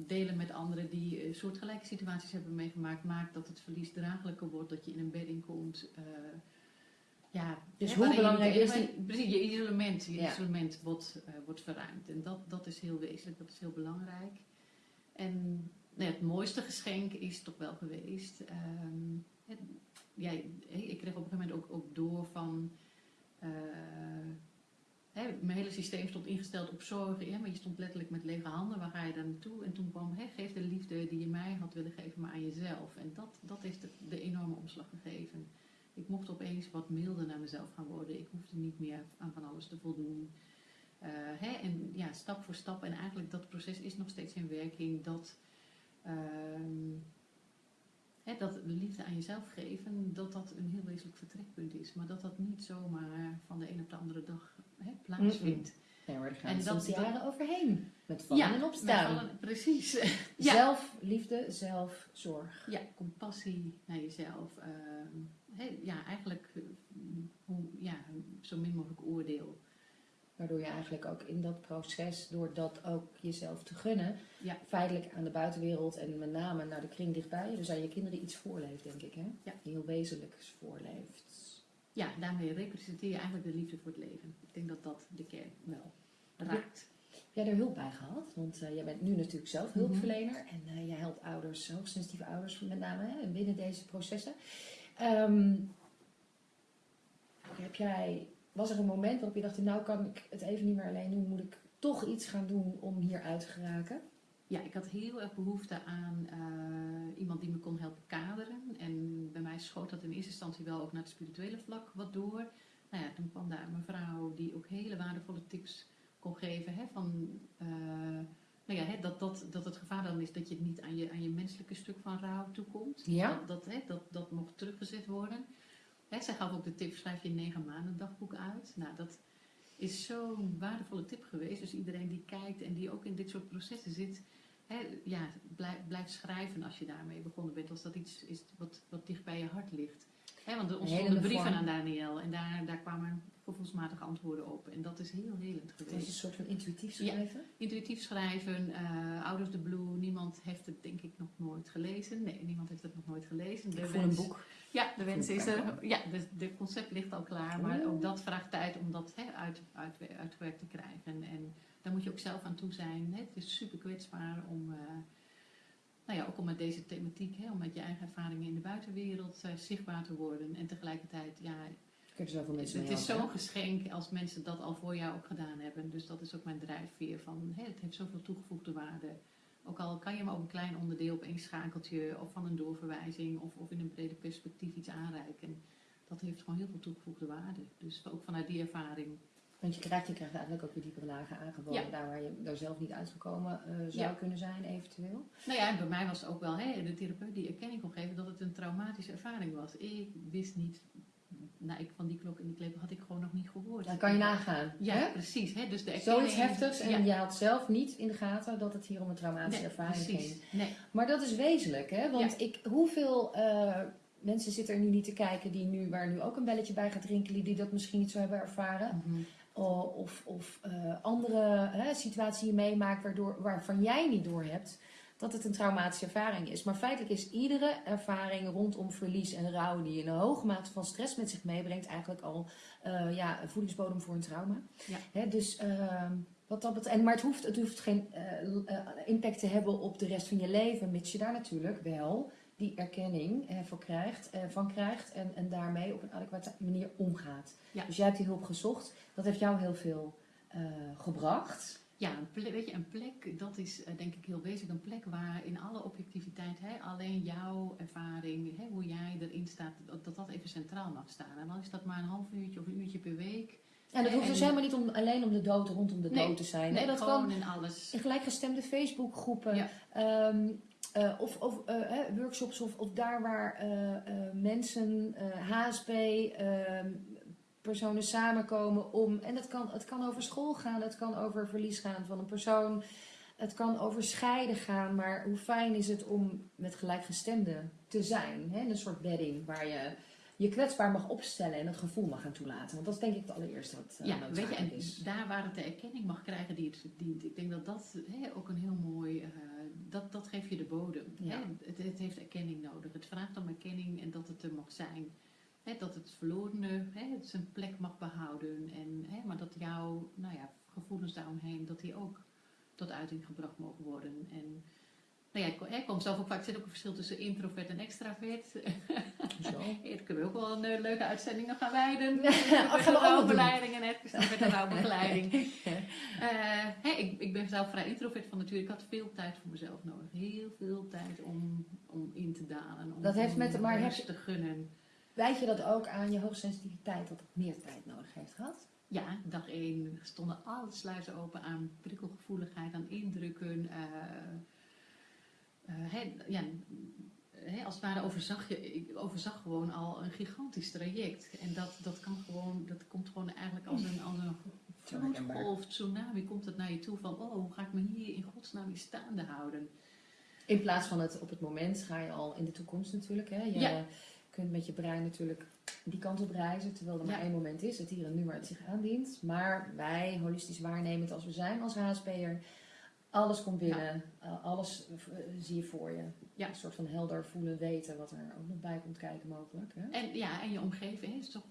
delen met anderen die eh, soortgelijke situaties hebben meegemaakt, maakt dat het verlies draaglijker wordt, dat je in een bedding komt. eh, ja, Dus hè, hoe je belangrijk niet- is die- Precies, je isolement, je Ja. isolement wordt, eh, wordt verruimd. En dat, dat is heel wezenlijk, dat is heel belangrijk. En nou ja, het mooiste geschenk is toch wel geweest. het- ja, ik kreeg op een gegeven moment ook, ook door van. Mijn hele systeem stond ingesteld op zorgen, maar je stond letterlijk met lege handen. Waar ga je dan naartoe? En toen kwam, geef de liefde die je mij had willen geven, maar aan jezelf. En dat, dat heeft de, enorme omslag gegeven. Ik mocht opeens wat milder naar mezelf gaan worden. Ik hoefde niet meer aan van alles te voldoen. Eh, en ja, stap voor stap. En eigenlijk dat proces is nog steeds in werking. Dat, ehm, dat de liefde aan jezelf geven, dat dat een heel wezenlijk vertrekpunt is. Maar dat dat niet zomaar van de een op de andere dag hè, plaatsvindt. Nee, maar gaan En dat- jaren overheen. Met vallen en opstaan. vallen- precies. ja. Zelfliefde, zelfzorg. Ja, compassie naar jezelf. ehm, ja, eigenlijk eh, hoe, ja, zo min mogelijk oordeel. Waardoor je eigenlijk ook in dat proces, door dat ook jezelf te gunnen, Ja. feitelijk aan de buitenwereld en met name naar de kring dichtbij, dus aan je kinderen iets voorleeft, denk ik. Hè? Ja. Heel wezenlijks voorleeft. Ja, daarmee representeer je eigenlijk de liefde voor het leven. Ik denk dat dat de kern wel raakt. Heb jij er hulp bij gehad? Want eh, jij bent nu natuurlijk zelf hulpverlener en eh, jij helpt ouders, hoogsensitieve ouders met name, hè, binnen deze processen. Ehm, heb jij, was er een moment waarop je dacht, nou kan ik het even niet meer alleen doen, moet ik toch iets gaan doen om hier uit te geraken? Ja, ik had heel erg behoefte aan eh, iemand die me kon helpen kaderen. En bij mij schoot dat in eerste instantie wel ook naar het spirituele vlak wat door. Nou ja, toen kwam daar een mevrouw die ook hele waardevolle tips kon geven. Hè, van, eh, nou ja, hè, dat, dat, dat het gevaar dan is dat je niet aan je, aan je menselijke stuk van rouw toekomt. Ja. Dat, dat, hè, dat, dat mocht teruggezet worden. Hè, zij gaf ook de tip, schrijf je negen maanden dagboek uit. Nou, dat is zo'n waardevolle tip geweest. Dus iedereen die kijkt en die ook in dit soort processen zit, hè, ja, blijf, blijf schrijven als je daarmee begonnen bent. Als dat iets is wat, wat dicht bij je hart ligt. Hè, want er ontstonden brieven vorm. aan Daniel en daar, daar kwamen gevoelsmatige antwoorden op. En dat is heel helend Het was geweest. een soort van intuïtief Ja. schrijven. Intuïtief schrijven, eh Out of the Blue, niemand heeft het denk ik nog nooit gelezen. Nee, niemand heeft het nog nooit gelezen. De een boek. Ja, de wens is er. Ja, de, de concept ligt al klaar, maar ook dat vraagt tijd om dat hè, uit, uit, uitgewerkt te krijgen. En daar moet je ook zelf aan toe zijn. Hè. Het is super kwetsbaar om, eh, nou ja, ook om met deze thematiek, hè, om met je eigen ervaringen in de buitenwereld eh, zichtbaar te worden. En tegelijkertijd, ja, zoveel mensen het is zo'n geschenk als mensen dat al voor jou ook gedaan hebben. Dus dat is ook mijn drijfveer van, hè, het heeft zoveel toegevoegde waarde. Ook al kan je maar ook een klein onderdeel op één schakeltje of van een doorverwijzing of, of in een breder perspectief iets aanreiken. Dat heeft gewoon heel veel toegevoegde waarde. Dus ook vanuit die ervaring. Want je krijgt, je krijgt eigenlijk ook weer diepere lagen aangeboden. Ja. Daar waar je daar zelf niet uitgekomen eh, zou Ja. kunnen zijn, eventueel. Nou ja, en bij mij was het ook wel de therapeut die erkenning kon geven dat het een traumatische ervaring was. Ik wist niet, nou, ik, van die klok en die klepel had ik gewoon nog niet gehoord. Dan kan je nagaan. Ja, hè? precies. Hè, dus de erkenning, Zoiets heftigs en ja, je had zelf niet in de gaten dat het hier om een traumatische nee, ervaring precies. ging. Nee. Maar dat is wezenlijk, hè? Want ik, hoeveel eh, mensen zitten er nu niet te kijken die nu, waar nu ook een belletje bij gaat rinkelen, die dat misschien niet zo hebben ervaren? Mhm. Of, of eh, andere hè, situatie je meemaakt waardoor, waarvan jij niet doorhebt dat het een traumatische ervaring is. Maar feitelijk is iedere ervaring rondom verlies en rouw die een hoge mate van stress met zich meebrengt, eigenlijk al eh, ja, een voedingsbodem voor een trauma. Ja. Hè, dus ehm, wat dat betreft, en, maar het hoeft, het hoeft geen eh, eh, impact te hebben op de rest van je leven, mits je daar natuurlijk wel die erkenning ervoor krijgt, eh, van krijgt en, en daarmee op een adequate manier omgaat. Ja. Dus jij hebt die hulp gezocht. Dat heeft jou heel veel eh, gebracht. Ja, een plek, weet je, een plek, dat is eh, denk ik heel wezenlijk. Een plek waar in alle objectiviteit hè, alleen jouw ervaring, hè, hoe jij erin staat, dat dat even centraal mag staan. En dan is dat maar een half uurtje of een uurtje per week. En dat hoeft En- dus helemaal niet om, alleen om de dood rondom de Nee, dood te zijn. Nee? Dat kan in alles. in gelijkgestemde Facebookgroepen. Ja. ehm, eh, of of eh, workshops of, of daar waar eh, mensen, HSP, ehm, personen samenkomen om. En dat kan, het kan over school gaan, het kan over verlies gaan van een persoon. Het kan over scheiden gaan, maar hoe fijn is het om met gelijkgestemden te zijn? Hè? Een soort bedding waar je je kwetsbaar mag opstellen en het gevoel mag gaan toelaten. Want dat is denk ik het allereerste wat uh, Ja, weet je, en is. daar waar het de erkenning mag krijgen die het verdient. Ik denk dat dat hè, ook een heel mooi, eh, dat, dat geeft je de bodem. Ja. Het, het heeft erkenning nodig. Het vraagt om erkenning en dat het er mag zijn. Hè, dat het verlorene zijn plek mag behouden. En, hè, maar dat jouw nou ja, gevoelens daaromheen, dat die ook tot uiting gebracht mogen worden. En nou ja, ik, kom zelf ook vaak, zit ook een verschil tussen introvert en extravert. Zo. Hier kunnen we ook wel een eh, leuke uitzending nog gaan wijden. Oh, gaan we rouwbegeleiding en extravert en rouwbegeleiding. Hè, ik, ik ben zelf vrij introvert van nature. Ik had veel tijd voor mezelf nodig. Heel veel tijd om, om in te dalen. Om, Dat heeft met- maar heb te gunnen. Wijd je dat ook aan je hoogsensitiviteit, dat het meer tijd nodig heeft gehad? Ja, dag één stonden alle sluizen open aan prikkelgevoeligheid, aan indrukken. eh, eh, hè, ja, hè, als het ware overzag je, ik overzag gewoon al een gigantisch traject. En dat, dat, kan gewoon, dat komt gewoon eigenlijk als een, als een vloedgolf, tsunami, komt het naar je toe van, oh, hoe ga ik me hier in godsnaam in staande houden? In plaats van het op het moment ga je al in de toekomst natuurlijk. Hè? Je Ja. kunt met je brein natuurlijk die kant op reizen, terwijl er maar Ja. één moment is, het hier en nu waar het zich aandient. Maar wij, holistisch waarnemend als we zijn als HSP'er, alles komt binnen, eh, alles eh, zie je voor je. Ja. Een soort van helder voelen, weten wat er ook nog bij komt kijken mogelijk. Hè? En ja, en je omgeving, is toch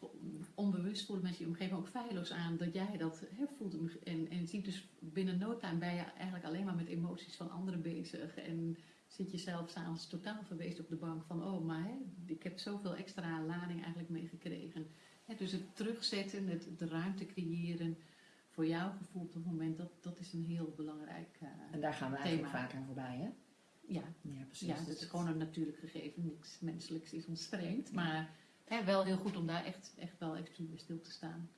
onbewust voelen mensen je omgeving ook feilloos aan dat jij dat hè, voelt. En, en ziet dus binnen no time ben je eigenlijk alleen maar met emoties van anderen bezig. En zit je zelf s'avonds totaal verwezen op de bank van, oh, maar hè, ik heb zoveel extra lading eigenlijk meegekregen. Dus het terugzetten, het, de ruimte creëren voor jouw gevoel op het moment, dat, dat is een heel belangrijk eh, En daar gaan we eigenlijk Thema. vaak aan voorbij. Hè? ja, Ja, precies. ja, dat is gewoon een natuurlijk gegeven. Niks menselijks is ons vreemd. Maar hè, wel heel goed om daar echt, echt wel even bij stil te staan.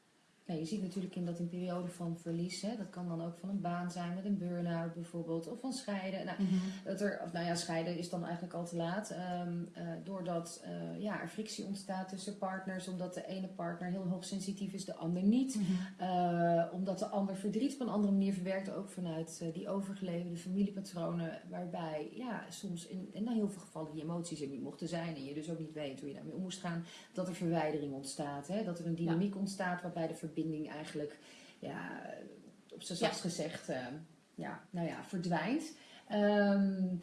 Ja, je ziet natuurlijk in dat in periode van verlies, hè, dat kan dan ook van een baan zijn met een burn-out bijvoorbeeld, of van scheiden. Nou, dat er, of nou ja, scheiden is dan eigenlijk al te laat. Ehm, eh, doordat eh, ja, er frictie ontstaat tussen partners, omdat de ene partner heel hoogsensitief is, de ander niet. Eh, omdat de ander verdriet op een andere manier verwerkt, ook vanuit die overgeleverde familiepatronen, waarbij ja, soms in, in heel veel gevallen die emoties er niet mochten zijn en je dus ook niet weet hoe je daarmee om moest gaan, dat er verwijdering ontstaat. Hè? Dat er een dynamiek ontstaat waarbij de verbinding eigenlijk, ja, op zijn zachtst gezegd, eh, ja, nou ja, verdwijnt. Ehm,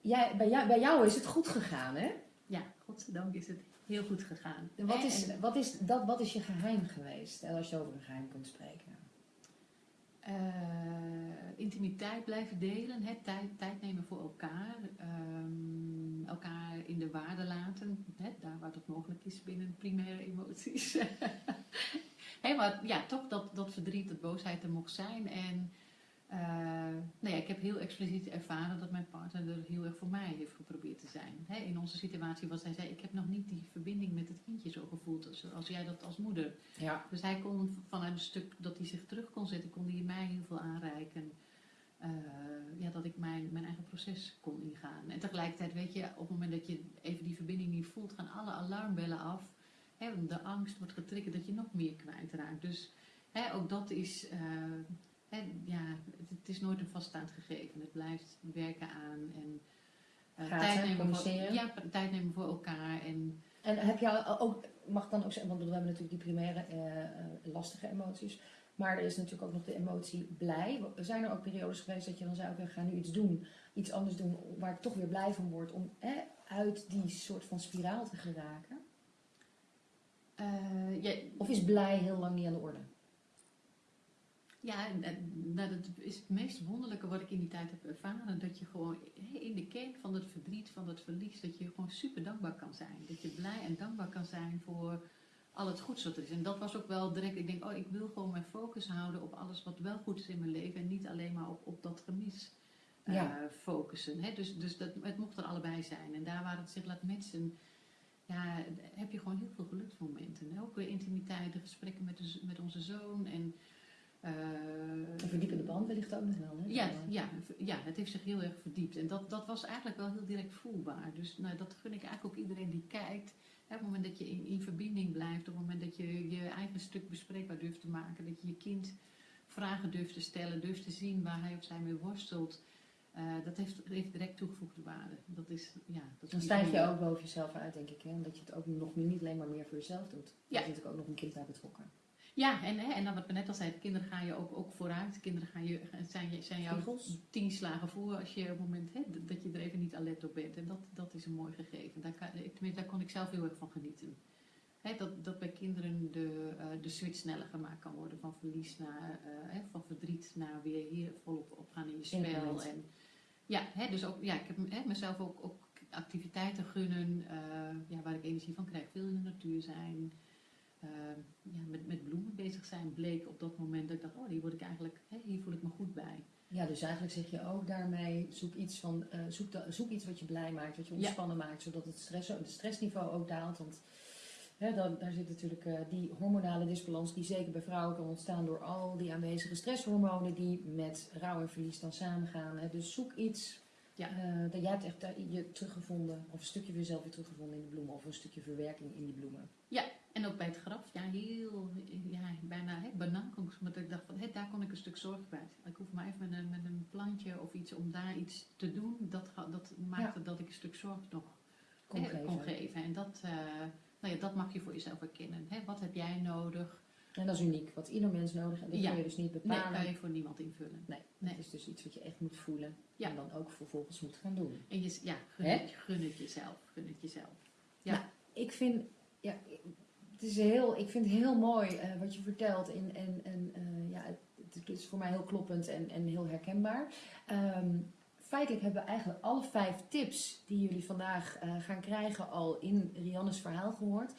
jij, bij, jou, bij jou is het goed gegaan, hè? Ja, godzijdank is het heel goed gegaan. Wat is, wat, is, dat, wat is je geheim geweest, eh, als je over een geheim kunt spreken? eh, intimiteit blijven delen, hè, tijd, tijd nemen voor elkaar. ehm, elkaar in de waarde laten, hè, daar waar dat mogelijk is binnen primaire emoties. Hè, maar ja, toch dat, dat verdriet, dat boosheid er mocht zijn. En eh, nou ja, ik heb heel expliciet ervaren dat mijn partner er heel erg voor mij heeft geprobeerd te zijn. In onze situatie was hij zei, ik heb nog niet die verbinding met het kindje zo gevoeld als, als jij dat als moeder. Ja. Dus hij kon vanuit een stuk dat hij zich terug kon zetten, kon hij mij heel veel aanreiken. Eh, ja, dat ik mijn, mijn eigen proces kon ingaan. En tegelijkertijd weet je, op het moment dat je even die verbinding niet voelt, gaan alle alarmbellen af. De angst wordt getriggerd dat je nog meer kwijtraakt. Dus hè, ook dat is, eh, hè, ja, het, het is nooit een vaststaand gegeven. Het blijft werken aan en eh, tijd, nemen voor, ja, tijd nemen voor elkaar. En En heb je ook, mag dan ook zeggen, want we hebben natuurlijk die primaire eh, lastige emoties, maar er is natuurlijk ook nog de emotie blij. Zijn er ook periodes geweest dat je dan zei, oké, ga nu iets doen, iets anders doen, waar ik toch weer blij van word, om uit die soort van spiraal te geraken? Eh, ja, Of is blij heel lang niet aan de orde? Ja, nou, dat is het meest wonderlijke wat ik in die tijd heb ervaren. Dat je gewoon in de kern van het verdriet, van het verlies, dat je gewoon super dankbaar kan zijn. Dat je blij en dankbaar kan zijn voor al het goeds wat er is. En dat was ook wel direct, ik denk, oh, ik wil gewoon mijn focus houden op alles wat wel goed is in mijn leven. En niet alleen maar op, op dat gemis eh, focussen. Hè? Dus, dus dat, het mocht er allebei zijn. En daar waar het zich laat mensen, ja, heb je gewoon heel veel geluksmomenten. hè. Ook weer intimiteit, de gesprekken met, de, met onze zoon. En, eh, Een verdiepende band wellicht ook nog wel. Hè? ja, ja, ja, het heeft zich heel erg verdiept. En dat, dat was eigenlijk wel heel direct voelbaar. Dus nou, dat gun ik eigenlijk ook iedereen die kijkt. Hè, op het moment dat je in, in verbinding blijft, op het moment dat je je eigen stuk bespreekbaar durft te maken, dat je je kind vragen durft te stellen, durft te zien waar hij of zij mee worstelt. Eh, dat heeft, heeft direct toegevoegde waarde. Dat is, ja, dat Dan stijg je ook boven jezelf uit, denk ik. Hè? Omdat je het ook nog niet alleen maar meer voor jezelf doet. Er Ja. is natuurlijk ook nog een kind bij betrokken. Ja, en, hè, en dan wat we net al zeiden, kinderen gaan je ook, ook vooruit. Kinderen gaan je, zijn, je- zijn jou Spiegels. tien slagen voor als je op het moment hè, dat je er even niet alert op bent. En dat, dat is een mooi gegeven. Daar, kan, ik- tenminste, daar kon ik zelf heel erg van genieten. Hè, dat, dat bij kinderen de, eh, de switch sneller gemaakt kan worden van verlies naar, eh, hè, van verdriet naar weer hier volop opgaan in je spel. En, ja, hè, dus ook, ja, ik heb hè, mezelf ook, ook activiteiten gunnen eh, ja, waar ik energie van krijg. Veel in de natuur zijn. eh, ja, met, met bloemen bezig zijn bleek op dat moment dat ik dacht, oh, hier word ik eigenlijk, hè, hier voel ik me goed bij. Ja, dus eigenlijk zeg je ook daarmee, zoek iets, van, eh, zoek, da- zoek iets wat je blij maakt, wat je Ja. ontspannen maakt, zodat het, stress, het stressniveau ook daalt. Want dan, daar zit natuurlijk eh, die hormonale disbalans die zeker bij vrouwen kan ontstaan door al die aanwezige stresshormonen die met rouw en verlies dan samengaan. Hè. Dus zoek iets, Ja. eh, dat jij hebt echt daar je teruggevonden, of een stukje van jezelf weer teruggevonden in de bloemen, of een stukje verwerking in die bloemen. En ook bij het graf, ja, heel, ja, bijna hè. Want ik dacht van, daar kon ik een stuk zorg bij. Ik hoef maar even met een, met een plantje of iets om daar iets te doen. Dat, dat maakte dat ik een stuk zorg nog Kon hè, geven. kon geven. En dat, eh, nou ja, dat mag je voor jezelf herkennen. Hè? Wat heb jij nodig? En dat is uniek, wat ieder mens nodig heeft, dat Ja. kun je dus niet Nee, bepalen. kan je voor niemand invullen. Nee, Nee. het is dus iets wat je echt moet voelen Ja. en dan ook vervolgens moet gaan doen. En je, ja, gun, het, gun het jezelf. Gun het jezelf. Ja. Nou, ik vind, ja, het is heel, ik vind het heel mooi eh, wat je vertelt en, en, en eh, ja, het, het is voor mij heel kloppend en, en heel herkenbaar. Ehm, feitelijk hebben we eigenlijk alle vijf tips die jullie vandaag eh, gaan krijgen al in Rianne's verhaal gehoord.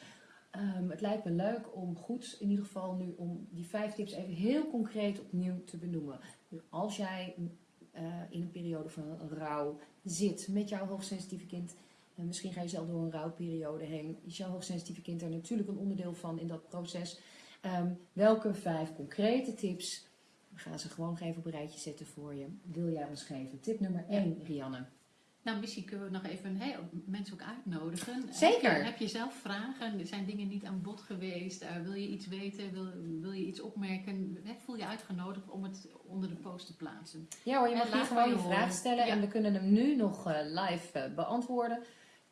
Ehm, het lijkt me leuk om goed, in ieder geval nu, om die vijf tips even heel concreet opnieuw te benoemen. Als jij eh, in een periode van rouw zit met jouw hoogsensitieve kind, en misschien ga je zelf door een rouwperiode heen, is jouw hoogsensitieve kind er natuurlijk een onderdeel van in dat proces. Ehm, welke vijf concrete tips, we gaan ze gewoon even op een rijtje zetten voor je, wil jij ons geven? Tip nummer 1, Rianne. Nou, misschien kunnen we nog even mensen ook uitnodigen. Zeker. Heb je, heb je zelf vragen? Zijn dingen niet aan bod geweest? Eh, wil je iets weten? Wil, wil je iets opmerken? Voel je uitgenodigd om het onder de post te plaatsen. Ja hoor, je mag hier gewoon je vraag stellen Ja. en we kunnen hem nu nog eh, live eh, beantwoorden.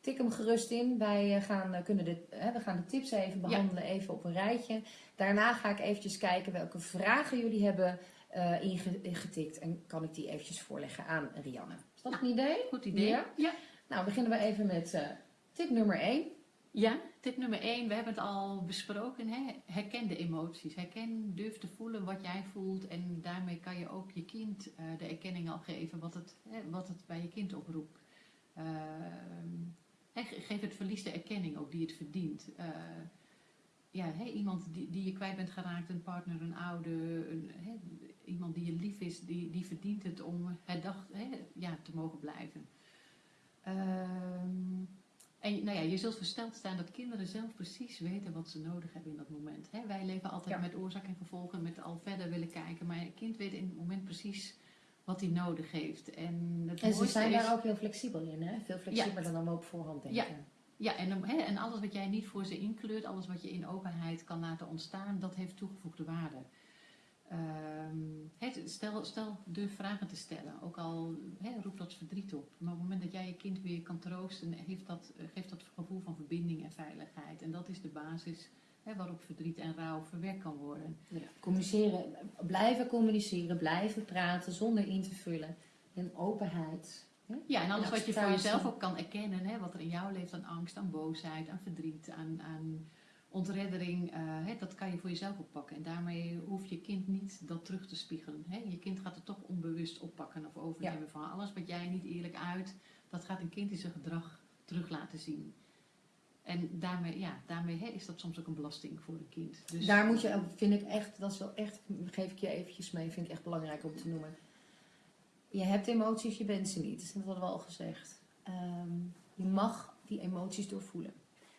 Tik hem gerust in. Wij eh, gaan, eh, kunnen de, hè, we gaan de tips even behandelen, even op een rijtje. Daarna ga ik eventjes kijken welke vragen jullie hebben eh, inge- ingetikt en kan ik die eventjes voorleggen aan Rianne. Is dat een idee? Goed idee. Ja? ja. Nou, beginnen we even met eh, tip nummer 1. Ja, tip nummer 1, we hebben het al besproken. Hè? Herken de emoties. Herken, durf te voelen wat jij voelt. En daarmee kan je ook je kind eh, de erkenning al geven wat het, hè, wat het bij je kind oproept. Geef het verlies de erkenning ook die het verdient. Eh, ja, iemand die, die je kwijt bent geraakt, een partner, een ouder, een, iemand die je lief is, die, die verdient het om herdacht ja, te mogen blijven. Ehm, en nou ja, je zult versteld staan dat kinderen zelf precies weten wat ze nodig hebben in dat moment. Wij leven altijd Ja. met oorzaak en gevolgen, met al verder willen kijken. Maar een kind weet in het moment precies wat hij nodig heeft. En, het En ze zijn is, daar ook heel flexibel in, hè? Veel flexibeler dan we op voorhand denken. Ja. Ja, en, en alles wat jij niet voor ze inkleurt, alles wat je in openheid kan laten ontstaan, dat heeft toegevoegde waarde. Ehm, stel, stel, durf vragen te stellen, ook al hè, roept dat verdriet op. Maar op het moment dat jij je kind weer kan troosten, heeft dat, geeft dat gevoel van verbinding en veiligheid. En dat is de basis hè, waarop verdriet en rouw verwerkt kan worden. Ja. Communiceren, blijven communiceren, blijven praten zonder in te vullen. En openheid. hè? Ja, en alles En wat je voor jezelf ook kan erkennen, hè, wat er in jou leeft aan angst, aan boosheid, aan verdriet, aan, aan ontreddering, eh, hè, dat kan je voor jezelf oppakken. En daarmee hoeft je kind niet dat terug te spiegelen. Hè. Je kind gaat het toch onbewust oppakken of overnemen van alles wat jij niet eerlijk uit. Dat gaat een kind in zijn gedrag terug laten zien. En daarmee, ja, daarmee is dat soms ook een belasting voor een kind. Dus, Daar moet je, vind ik echt, dat is wel echt, geef ik je eventjes mee, vind ik echt belangrijk om te noemen. Je hebt emoties, je bent ze niet. Dat hadden we al gezegd. Ehm, je mag die emoties doorvoelen.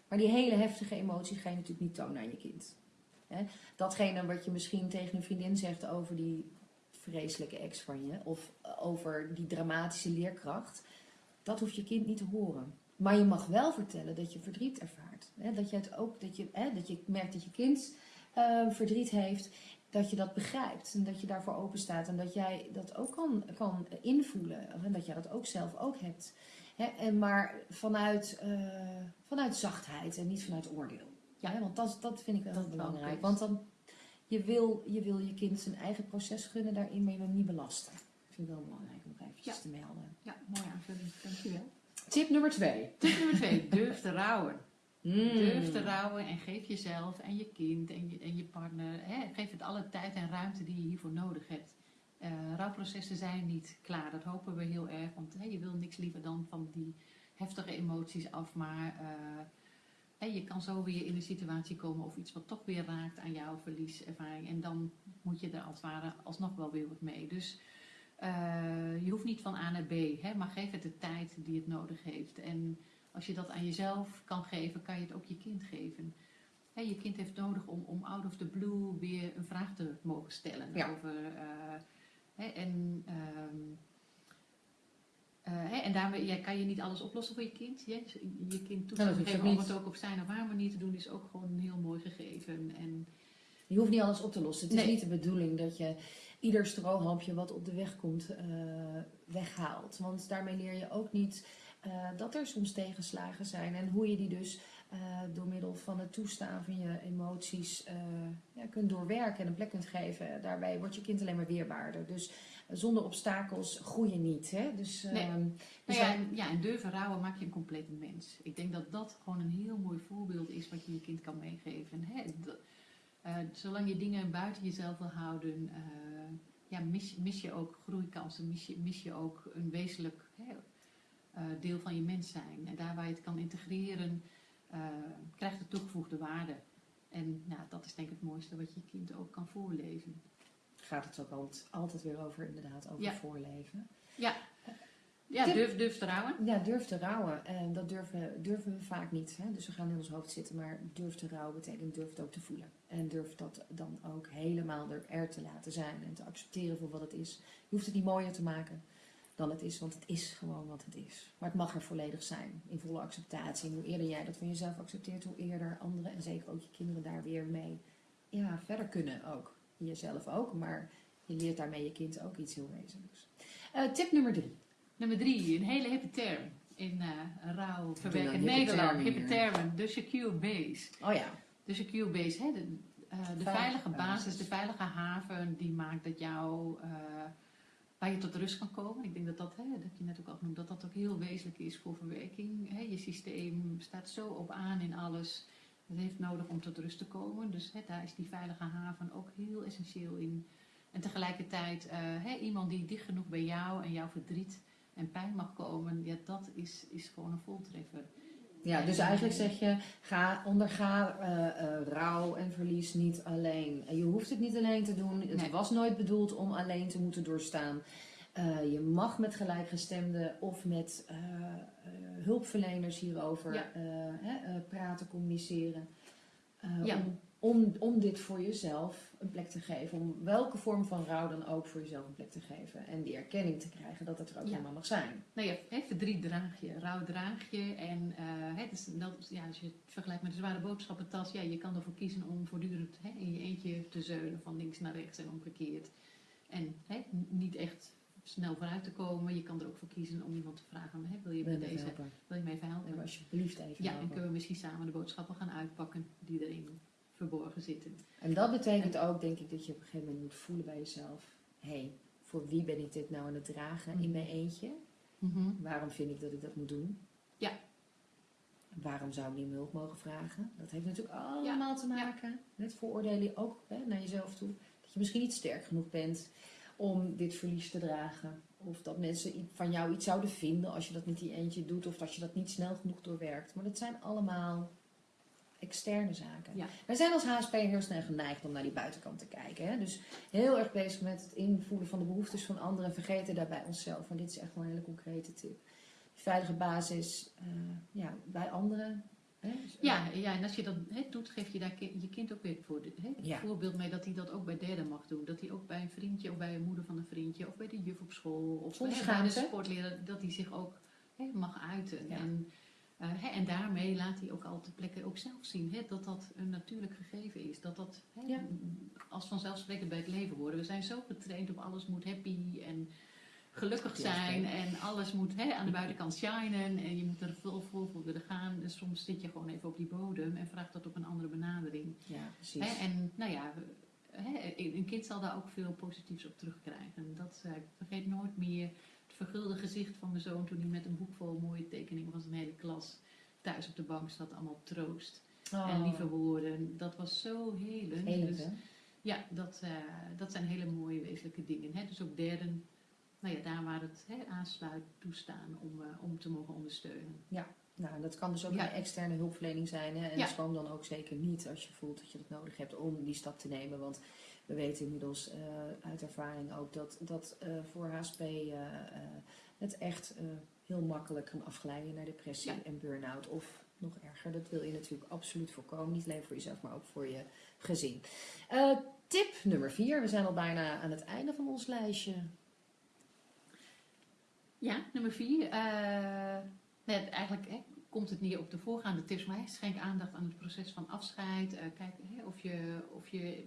Maar die hele heftige emoties ga je natuurlijk niet tonen aan je kind. Datgene wat je misschien tegen een vriendin zegt over die vreselijke ex van je, of over die dramatische leerkracht, dat hoeft je kind niet te horen. Maar je mag wel vertellen dat je verdriet ervaart. Hè? Dat je het ook, dat je, hè, dat je merkt dat je kind eh, verdriet heeft, dat je dat begrijpt en dat je daarvoor open staat en dat jij dat ook kan, kan invoelen en dat jij dat ook zelf ook hebt. Hè? En maar vanuit, eh, vanuit zachtheid en niet vanuit oordeel. Ja. Hè? Want dat, dat vind ik wel Dat is belangrijk. Want dan, je wil, je wil je kind zijn eigen proces gunnen daarin, maar je wil hem niet belasten. Dat vind ik wel belangrijk om eventjes Ja. te melden. Ja, mooie aanvulling. Dankjewel. Tip nummer twee. Tip nummer twee, durf te rouwen. Mm. Durf te rouwen en geef jezelf en je kind en je, en je partner, hè, geef het alle tijd en ruimte die je hiervoor nodig hebt. Eh, rouwprocessen zijn niet klaar, dat hopen we heel erg, want hè, je wil niks liever dan van die heftige emoties af, maar eh, hè, je kan zo weer in een situatie komen of iets wat toch weer raakt aan jouw verlieservaring en dan moet je er als het ware alsnog wel weer wat mee. Dus eh, je hoeft niet van A naar B, hè, maar geef het de tijd die het nodig heeft. En als je dat aan jezelf kan geven, kan je het ook je kind geven. Hè, je kind heeft nodig om, om out of the blue weer een vraag te mogen stellen. Ja. Over, eh, hè, en, eh, hè, en daarmee kan je niet alles oplossen voor je kind. Je, je kind hoeft geven om het ook op zijn of haar manier te doen is ook gewoon een heel mooi gegeven. En, Je hoeft niet alles op te lossen. Het is niet de bedoeling dat je ieder strohalmpje wat op de weg komt eh, weghaalt. Want daarmee leer je ook niet eh, dat er soms tegenslagen zijn. En hoe je die dus eh, door middel van het toestaan van je emoties ja, kunt doorwerken en een plek kunt geven. Daarbij wordt je kind alleen maar weerbaarder. Dus zonder obstakels groei je niet. Hè? Dus, Nee. ehm, Nou dus ja, en, ja, en durven rouwen maakt je een complete mens. Ik denk dat dat gewoon een heel mooi voorbeeld is wat je je kind kan meegeven. Hè? Eh, zolang je dingen buiten jezelf wil houden, eh, ja, mis, mis je ook groeikansen, mis je, mis je ook een wezenlijk hè, eh, deel van je mens zijn. En daar waar je het kan integreren, krijgt het toegevoegde waarde. En nou, dat is denk ik het mooiste wat je kind ook kan voorleven. gaat het ook altijd, altijd weer over, inderdaad, over Ja. voorleven. Ja, Tip- durf, durf te rouwen. Ja, durf te rouwen. En dat durven, durven we vaak niet. Hè? Dus we gaan in ons hoofd zitten. Maar durf te rouwen betekent durf het ook te voelen. En durf dat dan ook helemaal er, er te laten zijn. En te accepteren voor wat het is. Je hoeft het niet mooier te maken dan het is. Want het is gewoon wat het is. Maar het mag er volledig zijn. In volle acceptatie. En hoe eerder jij dat van jezelf accepteert, hoe eerder anderen en zeker ook je kinderen daar weer mee ja, verder kunnen ook. Jezelf ook. Maar je leert daarmee je kind ook iets heel wezenlijks. Eh, tip nummer drie. Nummer drie, een hele hippe term in rouw nou verwerkend hippe Nederland. Hippe termen, de secure base. Oh ja. De secure base, hè, de, eh, de Veilige basis. de veilige haven, die maakt dat jou, eh, waar je tot rust kan komen. Ik denk dat dat, hè, dat heb je net ook al genoemd, dat dat ook heel wezenlijk is voor verwerking. Hè. Je systeem staat zo op aan in alles. Het heeft nodig om tot rust te komen. Dus hè, daar is die veilige haven ook heel essentieel in. En tegelijkertijd, hè, iemand die dicht genoeg bij jou en jouw verdriet en pijn mag komen, ja, dat is, is gewoon een voltreffer. Ja, dus eigenlijk zeg je, ga, onderga eh, eh, rouw en verlies niet alleen. En je hoeft het niet alleen te doen. Het Nee. was nooit bedoeld om alleen te moeten doorstaan. Eh, je mag met gelijkgestemden of met eh, eh, hulpverleners hierover Ja. eh, eh, praten, communiceren. Eh, Ja. om, om, om dit voor jezelf een plek te geven. Om welke vorm van rouw dan ook voor jezelf een plek te geven. En die erkenning te krijgen dat het er ook Ja. helemaal mag zijn. Nou ja, hè, verdriet draag je, rouw draag je. En eh, hè, dus dat, ja, als je het vergelijkt met een zware boodschappentas, ja, je kan ervoor kiezen om voortdurend hè, in je eentje te zeunen van links naar rechts en omgekeerd. En hè, niet echt snel vooruit te komen. Je kan er ook voor kiezen om iemand te vragen, hè, wil je Wil bij je me deze, helpen? wil je mij even helpen? Alsjeblieft even Ja, en kunnen we misschien samen de boodschappen gaan uitpakken die erin verborgen zitten. En dat betekent ook, denk ik, dat je op een gegeven moment moet voelen bij jezelf: hé, hey, voor wie ben ik dit nou aan het dragen in Mhm. mijn eentje? Waarom vind ik dat ik dat moet doen? Ja. Waarom zou ik niet hulp mogen vragen? Dat heeft natuurlijk allemaal te ja. maken met vooroordelen ook hè, naar jezelf toe. Dat je misschien niet sterk genoeg bent om dit verlies te dragen. Of dat mensen van jou iets zouden vinden als je dat niet in je eentje doet. Of dat je dat niet snel genoeg doorwerkt. Maar dat zijn allemaal externe zaken. Ja. Wij zijn als HSP heel snel geneigd om naar die buitenkant te kijken. Hè? Dus heel erg bezig met het invoelen van de behoeftes van anderen. Vergeten daarbij onszelf. En dit is echt wel een hele concrete tip. Veilige basis eh, ja, bij anderen. Hè? Dus, eh, Ja, ja, en als je dat hè, doet, geef je daar je kind ook weer voor, hè, het Ja. voorbeeld mee dat hij dat ook bij derden mag doen. Dat hij ook bij een vriendje of bij een moeder van een vriendje of bij de juf op school of bij de schaamte. sportleraar, dat hij zich ook hè, mag uiten. Ja. En, hè, en daarmee laat hij ook al te plekken ook zelf zien hè, dat dat een natuurlijk gegeven is. Dat dat hè, Ja. als vanzelfsprekend bij het leven horen. We zijn zo getraind op alles moet happy en gelukkig zijn en alles moet hè, aan de buitenkant shinen en je moet er vol, voor willen gaan. Dus soms zit je gewoon even op die bodem en vraagt dat op een andere benadering. ja, precies. Hè, en nou ja, hè, een kind zal daar ook veel positiefs op terugkrijgen. Dat, eh, vergeet nooit meer vergulde gezicht van mijn zoon toen hij met een boek vol mooie tekeningen van zijn hele klas thuis op de bank zat. Allemaal troost en Oh, lieve woorden. Dat was zo helend. helend, Dus- ja, dat, eh, dat zijn hele mooie wezenlijke dingen. Hè? Dus ook derden, nou ja, daar waar het hè, aansluit, toestaan om, eh, om te mogen ondersteunen. Nou, en dat kan dus ook Ja. bij externe hulpverlening zijn. Hè? En Ja. schroom dan ook zeker niet als je voelt dat je dat nodig hebt om die stap te nemen. Want we weten inmiddels eh, uit ervaring ook dat, dat eh, voor HSP eh, het echt heel makkelijk kan afglijden naar depressie Ja. en burn-out. Of nog erger, dat wil je natuurlijk absoluut voorkomen. Niet alleen voor jezelf, maar ook voor je gezin. Tip nummer vier. We zijn al bijna aan het einde van ons lijstje. Ja, nummer vier. eh, net, eigenlijk hè, komt het neer op de voorgaande tips, maar hè, schenk aandacht aan het proces van afscheid. Kijk hè, of je, of je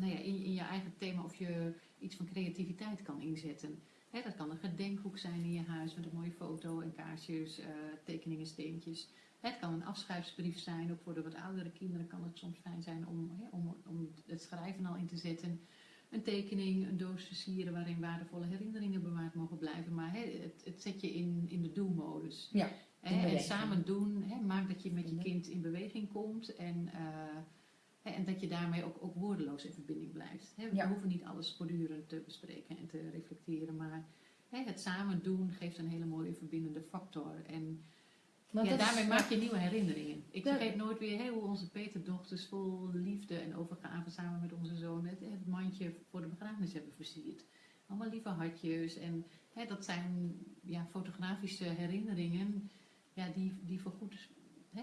nou ja, in, in je eigen thema of je iets van creativiteit kan inzetten. Dat kan een gedenkhoek zijn in je huis met een mooie foto en kaarsjes, eh, tekeningen, steentjes. Het kan een afscheidsbrief zijn, ook voor de wat oudere kinderen kan het soms fijn zijn om, om, om het schrijven al in te zetten. Een tekening, een doos versieren waarin waardevolle herinneringen bewaard mogen blijven. Maar het, het zet je in, in de do-modus. Ja, en samen doen, maakt dat je met je kind in beweging komt. En, eh, en dat je daarmee ook, ook woordeloos in verbinding blijft. We Ja. hoeven niet alles voortdurend te bespreken en te reflecteren. Maar het samen doen geeft een hele mooie verbindende factor. En ja, is- daarmee maak je nieuwe herinneringen. Ik vergeet nooit weer hoe onze Peterdochters vol liefde en overgave samen met onze zoon het, het mandje voor de begrafenis hebben versierd. Allemaal lieve hartjes. En dat zijn ja, fotografische herinneringen ja, die, die voorgoed hè,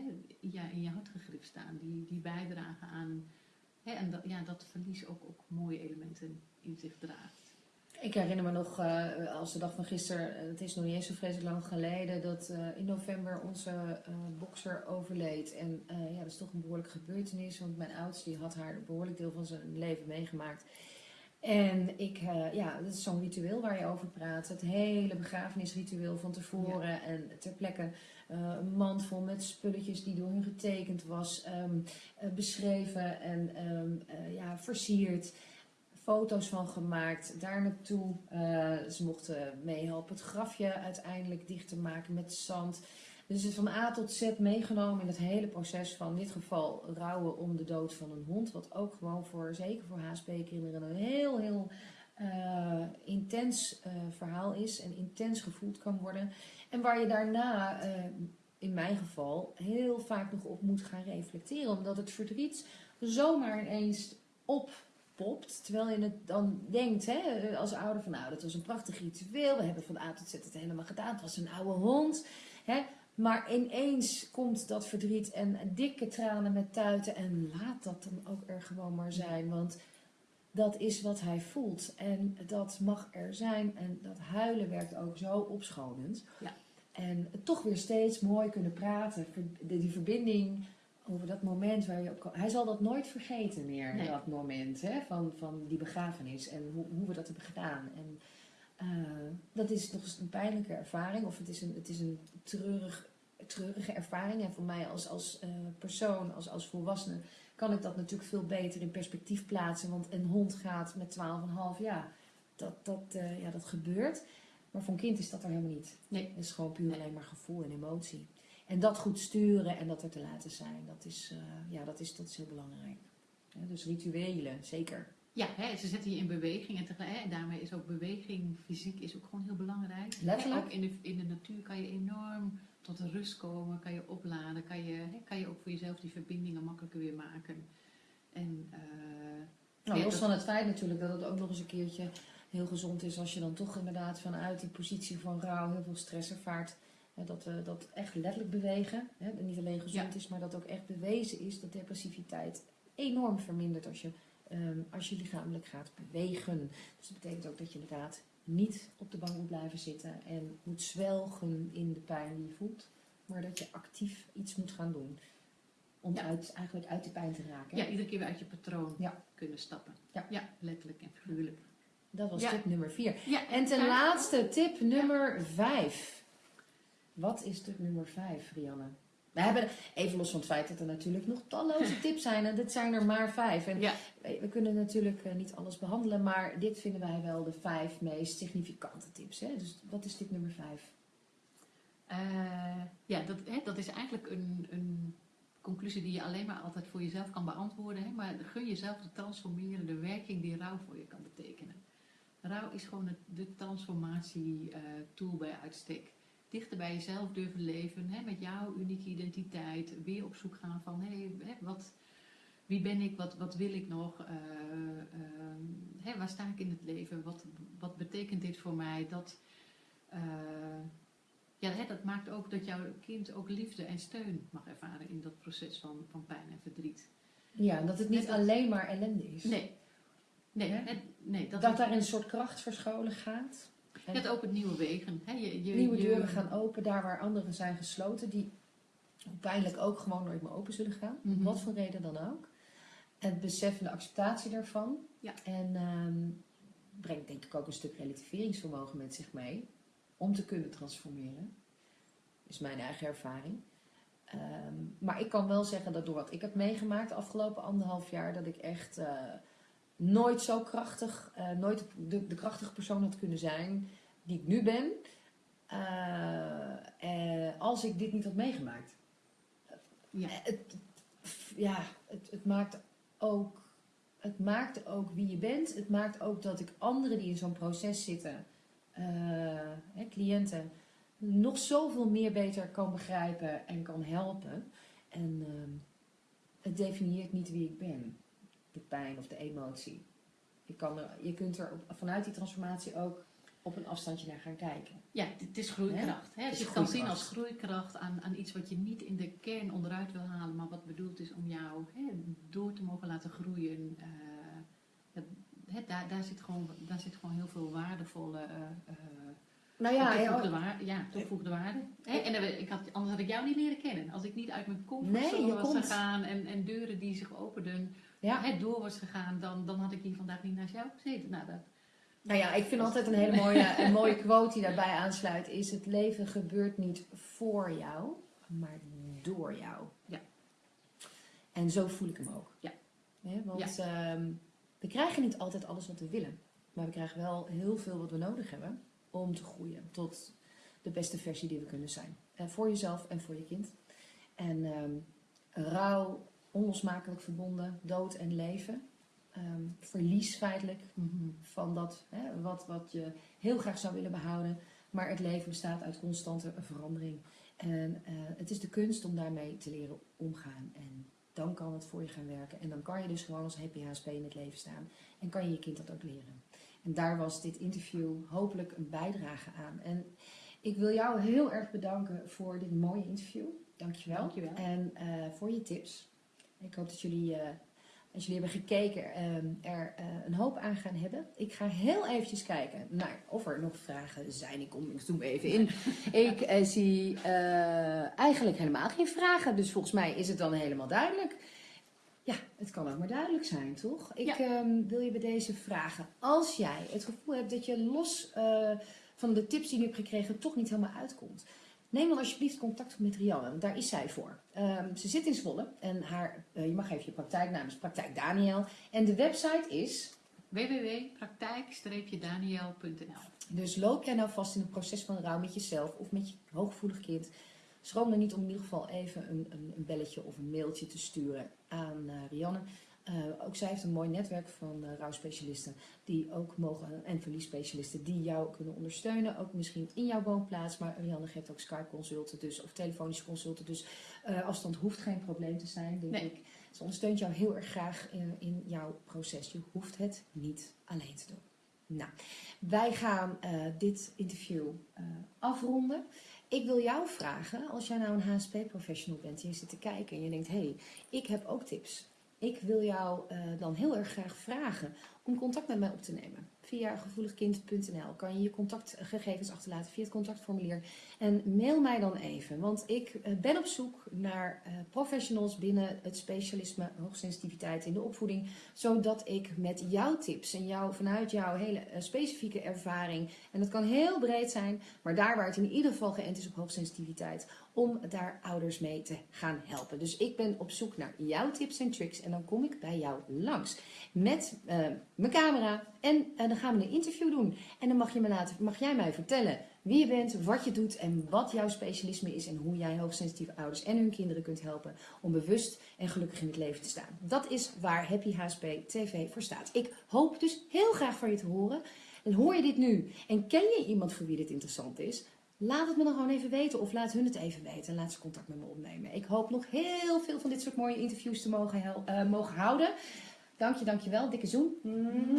in je hart gegrift staan. Die, die bijdragen aan hè, en dat, ja, dat verlies ook, ook mooie elementen in zich draagt. Ik herinner me nog eh, als de dag van gisteren, eh, het is nog niet eens zo vreselijk lang geleden, dat eh, in november onze eh, bokser overleed. En ja, dat is toch een behoorlijke gebeurtenis, want mijn oudste die had haar een behoorlijk deel van zijn leven meegemaakt. En ik, eh, ja, dat is zo'n ritueel waar je over praat. Het hele begrafenisritueel van tevoren en ter plekke eh, een mand vol met spulletjes die door hun getekend was, ehm, eh, beschreven en ehm, eh, ja, versierd foto's van gemaakt, daar naartoe. Ze mochten meehelpen het grafje uiteindelijk dicht te maken met zand. Dus het van A tot Z meegenomen in het hele proces van in dit geval rouwen om de dood van een hond. Wat ook gewoon voor, zeker voor HSP-kinderen, een heel, heel eh, intens eh, verhaal is en intens gevoeld kan worden. En waar je daarna, eh, in mijn geval, heel vaak nog op moet gaan reflecteren. Omdat het verdriet zomaar ineens oppopt. Terwijl je het dan denkt, hè, als ouder van nou, dat was een prachtig ritueel. We hebben van A tot Z het helemaal gedaan. Het was een oude hond. Hè. Maar ineens komt dat verdriet en dikke tranen met tuiten. En laat dat dan ook er gewoon maar zijn. Want dat is wat hij voelt. En dat mag er zijn. En dat huilen werkt ook zo opschonend. Ja. En toch weer steeds mooi kunnen praten. Die verbinding over dat moment waar je ook... Hij zal dat nooit vergeten meer, Nee. dat moment hè, van, van die begrafenis. En hoe, hoe we dat hebben gedaan. En eh, dat is nog eens een pijnlijke ervaring. Of het is een, het is een treurig, treurige ervaring. En voor mij als, als eh, persoon, als, als volwassene, kan ik dat natuurlijk veel beter in perspectief plaatsen. Want een hond gaat met 12,5 jaar. Dat, dat, eh, ja, dat gebeurt. Maar voor een kind is dat er helemaal niet. Nee. Het is gewoon puur alleen maar gevoel en emotie. En dat goed sturen en dat er te laten zijn, dat is, ja, dat is, dat is heel belangrijk. Ja, dus rituelen, zeker. Ja, hè, ze zetten je in beweging en, tegelijk, hè, daarmee is ook beweging, fysiek, is ook gewoon heel belangrijk. Letterlijk. Hè, ook in de, in de natuur kan je enorm tot rust komen, kan je opladen, kan je, hè, kan je ook voor jezelf die verbindingen makkelijker weer maken. En, uh, nou, los van het feit natuurlijk dat het ook nog eens een keertje heel gezond is als je dan toch inderdaad vanuit die positie van rouw heel veel stress ervaart. Dat we dat echt letterlijk bewegen. Hè, niet alleen gezond is, maar dat ook echt bewezen is dat depressiviteit enorm vermindert als je, um, als je lichamelijk gaat bewegen. Dus dat betekent ook dat je inderdaad niet op de bank moet blijven zitten en moet zwelgen in de pijn die je voelt. Maar dat je actief iets moet gaan doen. Om uit, eigenlijk uit de pijn te raken. Ja, iedere keer weer uit je patroon kunnen stappen. Ja. ja, letterlijk en figuurlijk. Dat was tip nummer 4. en ten laatste tip nummer 5. Wat is tip nummer 5, Rianne? We hebben, even los van het feit dat er natuurlijk nog talloze tips zijn. En dit zijn er maar vijf. En we kunnen natuurlijk eh, niet alles behandelen. Maar dit vinden wij wel de vijf meest significante tips. Hè? Dus wat is tip nummer 5? Uh, eh, ja, dat, hè, dat is eigenlijk een, een conclusie die je alleen maar altijd voor jezelf kan beantwoorden. Hè? Maar gun jezelf de werking die rouw voor je kan betekenen. Rouw is gewoon de transformatie-tool uh, bij uitstek. Dichter bij jezelf durven leven, hè, met jouw unieke identiteit. Weer op zoek gaan van, hé, hey, wat, wie ben ik, wat, wat wil ik nog? Uh, hè, waar sta ik in het leven? Wat, wat betekent dit voor mij? Dat, uh, ja, hè, dat maakt ook dat jouw kind ook liefde en steun mag ervaren in dat proces van, van pijn en verdriet. Ja, dat het niet alleen maar ellende is. Nee, Nee, nee, dat, dat daar een soort kracht verscholen gaat. Het opent nieuwe wegen. Hè? Je, je, nieuwe deuren gaan open, daar waar anderen zijn gesloten, die pijnlijk ook gewoon nooit meer open zullen gaan. Mm Wat voor reden dan ook. Het besef en de acceptatie daarvan. Ja. En um, brengt denk ik ook een stuk relativeringsvermogen met zich mee. Om te kunnen transformeren. Is mijn eigen ervaring. Ehm, maar ik kan wel zeggen dat door wat ik heb meegemaakt de afgelopen anderhalf jaar, dat ik echt... Uh, nooit zo krachtig, uh, nooit de, de, krachtige persoon had kunnen zijn die ik nu ben, uh, als ik dit niet had meegemaakt. Ja, het, ja het, het, maakt ook, het maakt ook wie je bent. Het maakt ook dat ik anderen die in zo'n proces zitten, hè, cliënten, nog zoveel meer beter kan begrijpen en kan helpen. En ehm, het definieert niet wie ik ben de pijn of de emotie. Je, kan er, je kunt er vanuit die transformatie ook op een afstandje naar gaan kijken. Ja, het is groeikracht. Hè? je kan zien als groeikracht aan, aan iets wat je niet in de kern onderuit wil halen, maar wat bedoeld is om jou hè, door te mogen laten groeien. Uh, daar, daar, zit gewoon, daar zit gewoon heel veel waardevolle uh, nou ja, toegevoegde, waarde, ja, toegevoegde waarde. En ik had, anders had ik jou niet leren kennen. Als ik niet uit mijn comfortzone nee, was gegaan en, en deuren die zich openden ja. het door was gegaan, dan, dan had ik hier vandaag niet naast jou gezeten. Nou, dat, nou ja, ik vind altijd een hele mooie, een mooie quote die daarbij aansluit, is het leven gebeurt niet voor jou, maar door jou. Ja. En zo voel ik hem ook. Ja. want ehm, we krijgen niet altijd alles wat we willen, maar we krijgen wel heel veel wat we nodig hebben om te groeien tot de beste versie die we kunnen zijn. En eh, voor jezelf en voor je kind. En um, rouw onlosmakelijk verbonden, dood en leven. Ehm, verlies feitelijk mhm. van dat hè, wat, wat je heel graag zou willen behouden. Maar het leven bestaat uit constante verandering. En uh, het is de kunst om daarmee te leren omgaan. En dan kan het voor je gaan werken. En dan kan je dus gewoon als happy HSP in het leven staan. En kan je je kind dat ook leren. En daar was dit interview hopelijk een bijdrage aan. En ik wil jou heel erg bedanken voor dit mooie interview. Dankjewel. Dankjewel. En uh, voor je tips. Ik hoop dat jullie, uh, als jullie hebben gekeken, uh, er uh, een hoop aan gaan hebben. Ik ga heel eventjes kijken naar of er nog vragen zijn. Ik kom, ik zoom even in. ik zie eigenlijk helemaal geen vragen. Dus volgens mij is het dan helemaal duidelijk. Ja, het kan ook maar duidelijk zijn, toch? Ik ja. um, wil je bij deze vragen. Als jij het gevoel hebt dat je los van de tips die je hebt gekregen toch niet helemaal uitkomt Neem dan alsjeblieft contact op met Rianne, want daar is zij voor. Um, ze zit in Zwolle en haar, uh, je mag even je praktijknaam is Praktijk Daniel. En de website is www.praktijk-daniel.nl Dus loop jij nou vast in het proces van rouw met jezelf of met je hooggevoelig kind, schroom er niet om in ieder geval even een, een, een belletje of een mailtje te sturen aan Rianne. Ook zij heeft een mooi netwerk van uh, rouwspecialisten die ook mogen, en verliesspecialisten die jou kunnen ondersteunen. Ook misschien in jouw woonplaats, maar Rianne geeft ook Skype consulten dus, of telefonische consulten. Dus afstand hoeft geen probleem te zijn, denk ik. Ze ondersteunt jou heel erg graag in, in, jouw proces. Je hoeft het niet alleen te doen. Nou, wij gaan uh, dit interview uh, afronden. Ik wil jou vragen, als jij nou een HSP-professional bent en je zit te kijken en je denkt, hé, hey, ik heb ook tips. Ik wil jou uh, dan heel erg graag vragen om contact met mij op te nemen. Via gevoeligkind.nl kan je je contactgegevens achterlaten via het contactformulier. En mail mij dan even, want ik eh, ben op zoek naar uh, professionals binnen het specialisme hoogsensitiviteit in de opvoeding. Zodat ik met jouw tips en jou, vanuit jouw hele uh, specifieke ervaring, en dat kan heel breed zijn, maar daar waar het in ieder geval geënt is op hoogsensitiviteit, om daar ouders mee te gaan helpen. Dus ik ben op zoek naar jouw tips en tricks en dan kom ik bij jou langs met mijn camera en dan gaan we een interview doen. En dan mag, je me laten, mag jij mij vertellen wie je bent, wat je doet en wat jouw specialisme is. En hoe jij hoogsensitieve ouders en hun kinderen kunt helpen om bewust en gelukkig in het leven te staan. Dat is waar Happy HSP TV voor staat. Ik hoop dus heel graag van je te horen. En hoor je dit nu en ken je iemand voor wie dit interessant is? Laat het me dan gewoon even weten of laat hun het even weten en laat ze contact met me opnemen. Ik hoop nog heel veel van dit soort mooie interviews te mogen, uh, mogen houden. Dank je, dank je wel. Dikke zoen.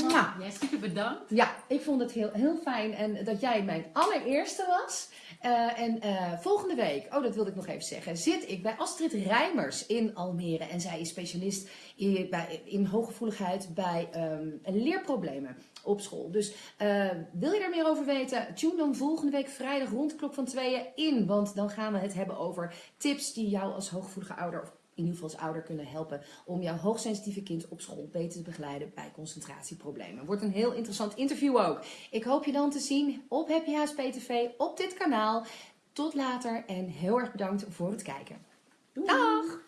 Ja, super bedankt. Ja, ik vond het heel, heel fijn en dat jij mijn allereerste was. Uh, en uh, volgende week, oh dat wilde ik nog even zeggen, zit ik bij Astrid Rijmers in Almere. En zij is specialist in, bij, in hooggevoeligheid bij um, leerproblemen op school. Dus uh, wil je daar meer over weten? Tune dan volgende week vrijdag rond de klok van tweeën in. Want dan gaan we het hebben over tips die jou als hooggevoelige ouder of in ieder geval als ouder kunnen helpen om jouw hoogsensitieve kind op school beter te begeleiden bij concentratieproblemen. Wordt een heel interessant interview ook. Ik hoop je dan te zien op Happy HSP TV op dit kanaal. Tot later en heel erg bedankt voor het kijken. Doei!